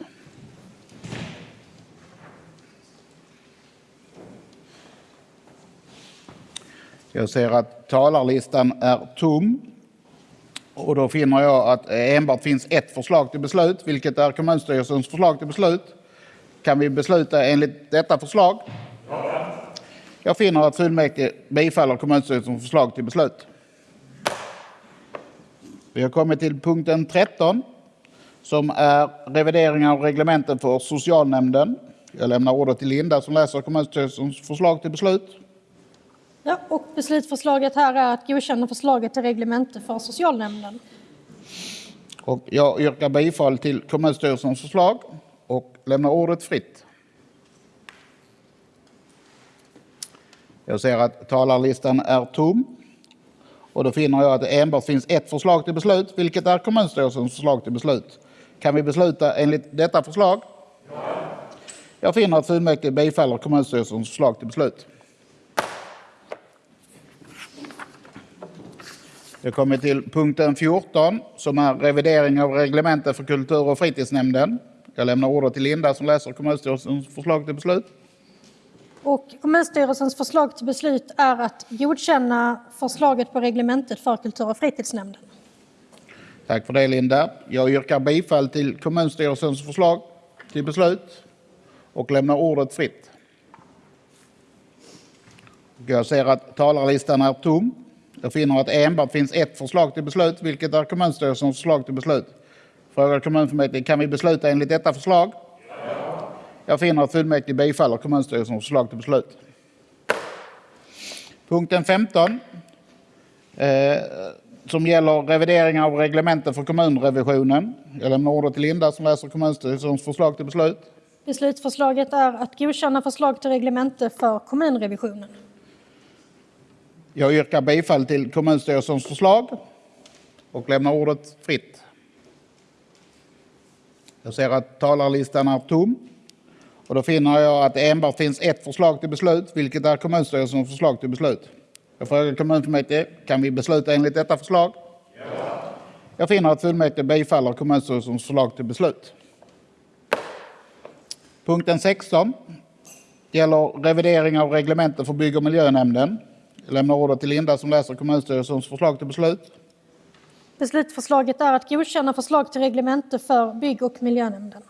Jag ser att talarlistan är tom. Och då finner jag att enbart finns ett förslag till beslut, vilket är kommunstyrelsens förslag till beslut. Kan vi besluta enligt detta förslag? Jag finner att fullmäktige bifaller kommunstyrelsens förslag till beslut. Vi har kommit till punkten 13 som är revidering av reglementen för socialnämnden. Jag lämnar ordet till Linda som läser kommunstyrelsens förslag till beslut. Ja, och beslutsförslaget här är att godkänna förslaget till reglemente för socialnämnden. Och jag yrkar bifall till kommunstyrelsens förslag och lämnar ordet fritt. Jag ser att talarlistan är tom. Och då finner jag att det enbart finns ett förslag till beslut, vilket är kommunstyrelsens förslag till beslut. Kan vi besluta enligt detta förslag? Jag finner att fullmäktige bifaller kommunstyrelsens förslag till beslut. Jag kommer till punkten 14 som är revidering av reglementet för kultur och fritidsnämnden. Jag lämnar ordet till Linda som läser kommunstyrelsens förslag till beslut. Och kommunstyrelsens förslag till beslut är att godkänna förslaget på reglementet för kultur och fritidsnämnden. Tack för det Linda. Jag yrkar bifall till kommunstyrelsens förslag till beslut och lämnar ordet fritt. Jag ser att talarlistan är tom. Jag finner att enbart finns ett förslag till beslut, vilket är kommunstyrelsens förslag till beslut. Frågar kommunfullmäktige, kan vi besluta enligt detta förslag? Jag finner att fullmäktige bifaller kommunstyrelsens förslag till beslut. Punkten 15 eh, som gäller revidering av reglementet för kommunrevisionen. Jag lämnar ordet till Linda som läser kommunstyrelsens förslag till beslut. Beslutsförslaget är att godkänna förslag till reglemente för kommunrevisionen. Jag yrkar bifall till kommunstyrelsens förslag och lämnar ordet fritt. Jag ser att talarlistan är tom. Och då finner jag att det enbart finns ett förslag till beslut, vilket är kommunstyrelsens förslag till beslut. Jag frågar kommunfullmäktige, kan vi besluta enligt detta förslag? Ja. Jag finner att fullmäktige bifaller kommunstyrelsens förslag till beslut. Punkten 16 gäller revidering av reglementet för bygg och miljönämnden. Jag lämnar ordet till Linda som läser kommunstyrelsens förslag till beslut. Beslutsförslaget är att godkänna förslag till reglemente för bygg och miljönämnden.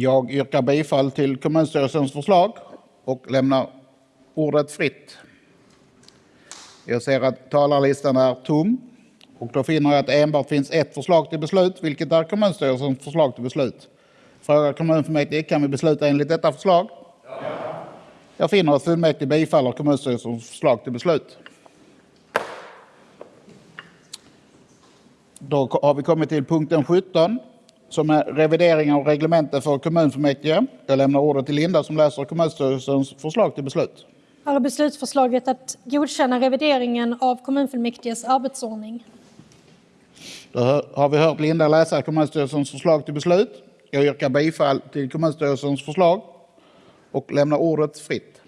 Jag yrkar bifall till kommunstyrelsens förslag och lämnar ordet fritt. Jag ser att talarlistan är tom och då finner jag att enbart finns ett förslag till beslut, vilket är kommunstyrelsens förslag till beslut. Frågar kommunfullmäktige, kan vi besluta enligt detta förslag? Ja. Jag finner att fullmäktige bifaller kommunstyrelsens förslag till beslut. Då har vi kommit till punkten 17 som är revidering av reglementet för kommunfullmäktige. Jag lämnar ordet till Linda som läser kommunstyrelsens förslag till beslut. Här är beslutsförslaget att godkänna revideringen av kommunfullmäktiges arbetsordning. Då har vi hört Linda läsa kommunstyrelsens förslag till beslut. Jag yrkar bifall till kommunstyrelsens förslag och lämnar ordet fritt.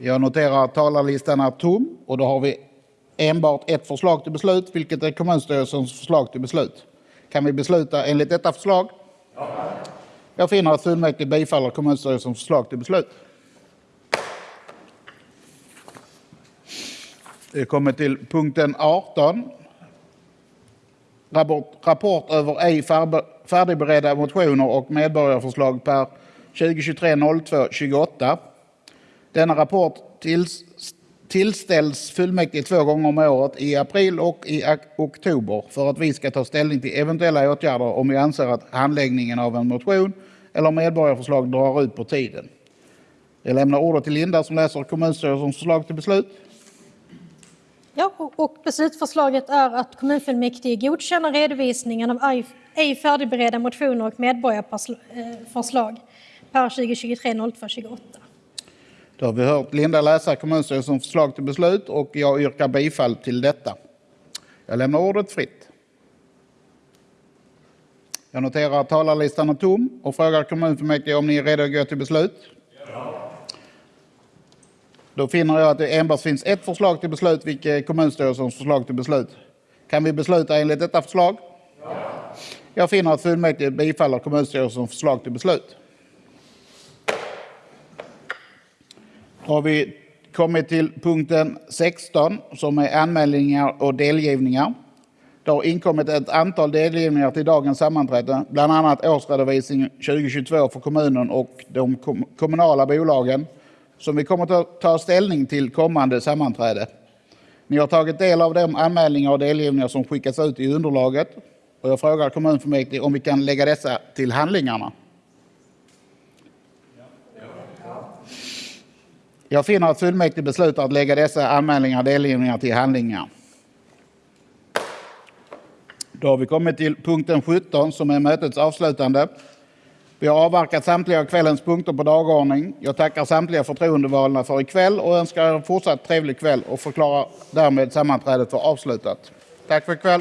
Jag noterar att talarlistan är tom och då har vi enbart ett förslag till beslut, vilket är kommunstyrelsens förslag till beslut. Kan vi besluta enligt detta förslag? Ja. Jag finner att fullmäktige bifaller kommunstyrelsens förslag till beslut. Vi kommer till punkten 18. Rapport, rapport över ej färdigberedda motioner och medborgarförslag per 2023 02 28. Denna rapport tills, tillställs fullmäktige två gånger om året i april och i oktober för att vi ska ta ställning till eventuella åtgärder om vi anser att handläggningen av en motion eller medborgarförslag drar ut på tiden. Jag lämnar ordet till Linda som läser kommunstyrelsens förslag till beslut. Ja, och beslutsförslaget är att kommunfullmäktige godkänner redovisningen av ej färdigberedda motioner och medborgarförslag eh, per 2023 02 28. Då har vi hört Linda läsa kommunstyrelsens förslag till beslut och jag yrkar bifall till detta. Jag lämnar ordet fritt. Jag noterar att talarlistan är tom och frågar kommunfullmäktige om ni är redo att gå till beslut. Ja. Då finner jag att det enbart finns ett förslag till beslut, vilket är kommunstyrelsens förslag till beslut. Kan vi besluta enligt detta förslag? Ja. Jag finner att fullmäktige bifaller kommunstyrelsens förslag till beslut. Har vi kommit till punkten 16 som är anmälningar och delgivningar. Det har inkommit ett antal delgivningar till dagens sammanträde, bland annat årsredovisning 2022 för kommunen och de kommunala bolagen som vi kommer att ta ställning till kommande sammanträde. Ni har tagit del av de anmälningar och delgivningar som skickats ut i underlaget och jag frågar kommunfullmäktige om vi kan lägga dessa till handlingarna. Jag finner att fullmäktige beslutar att lägga dessa anmälningar och delgivningar till handlingar. Då har vi kommit till punkten 17 som är mötets avslutande. Vi har avverkat samtliga kvällens punkter på dagordning. Jag tackar samtliga förtroendevalda för ikväll och önskar er en fortsatt trevlig kväll och förklarar därmed sammanträdet för avslutat. Tack för ikväll.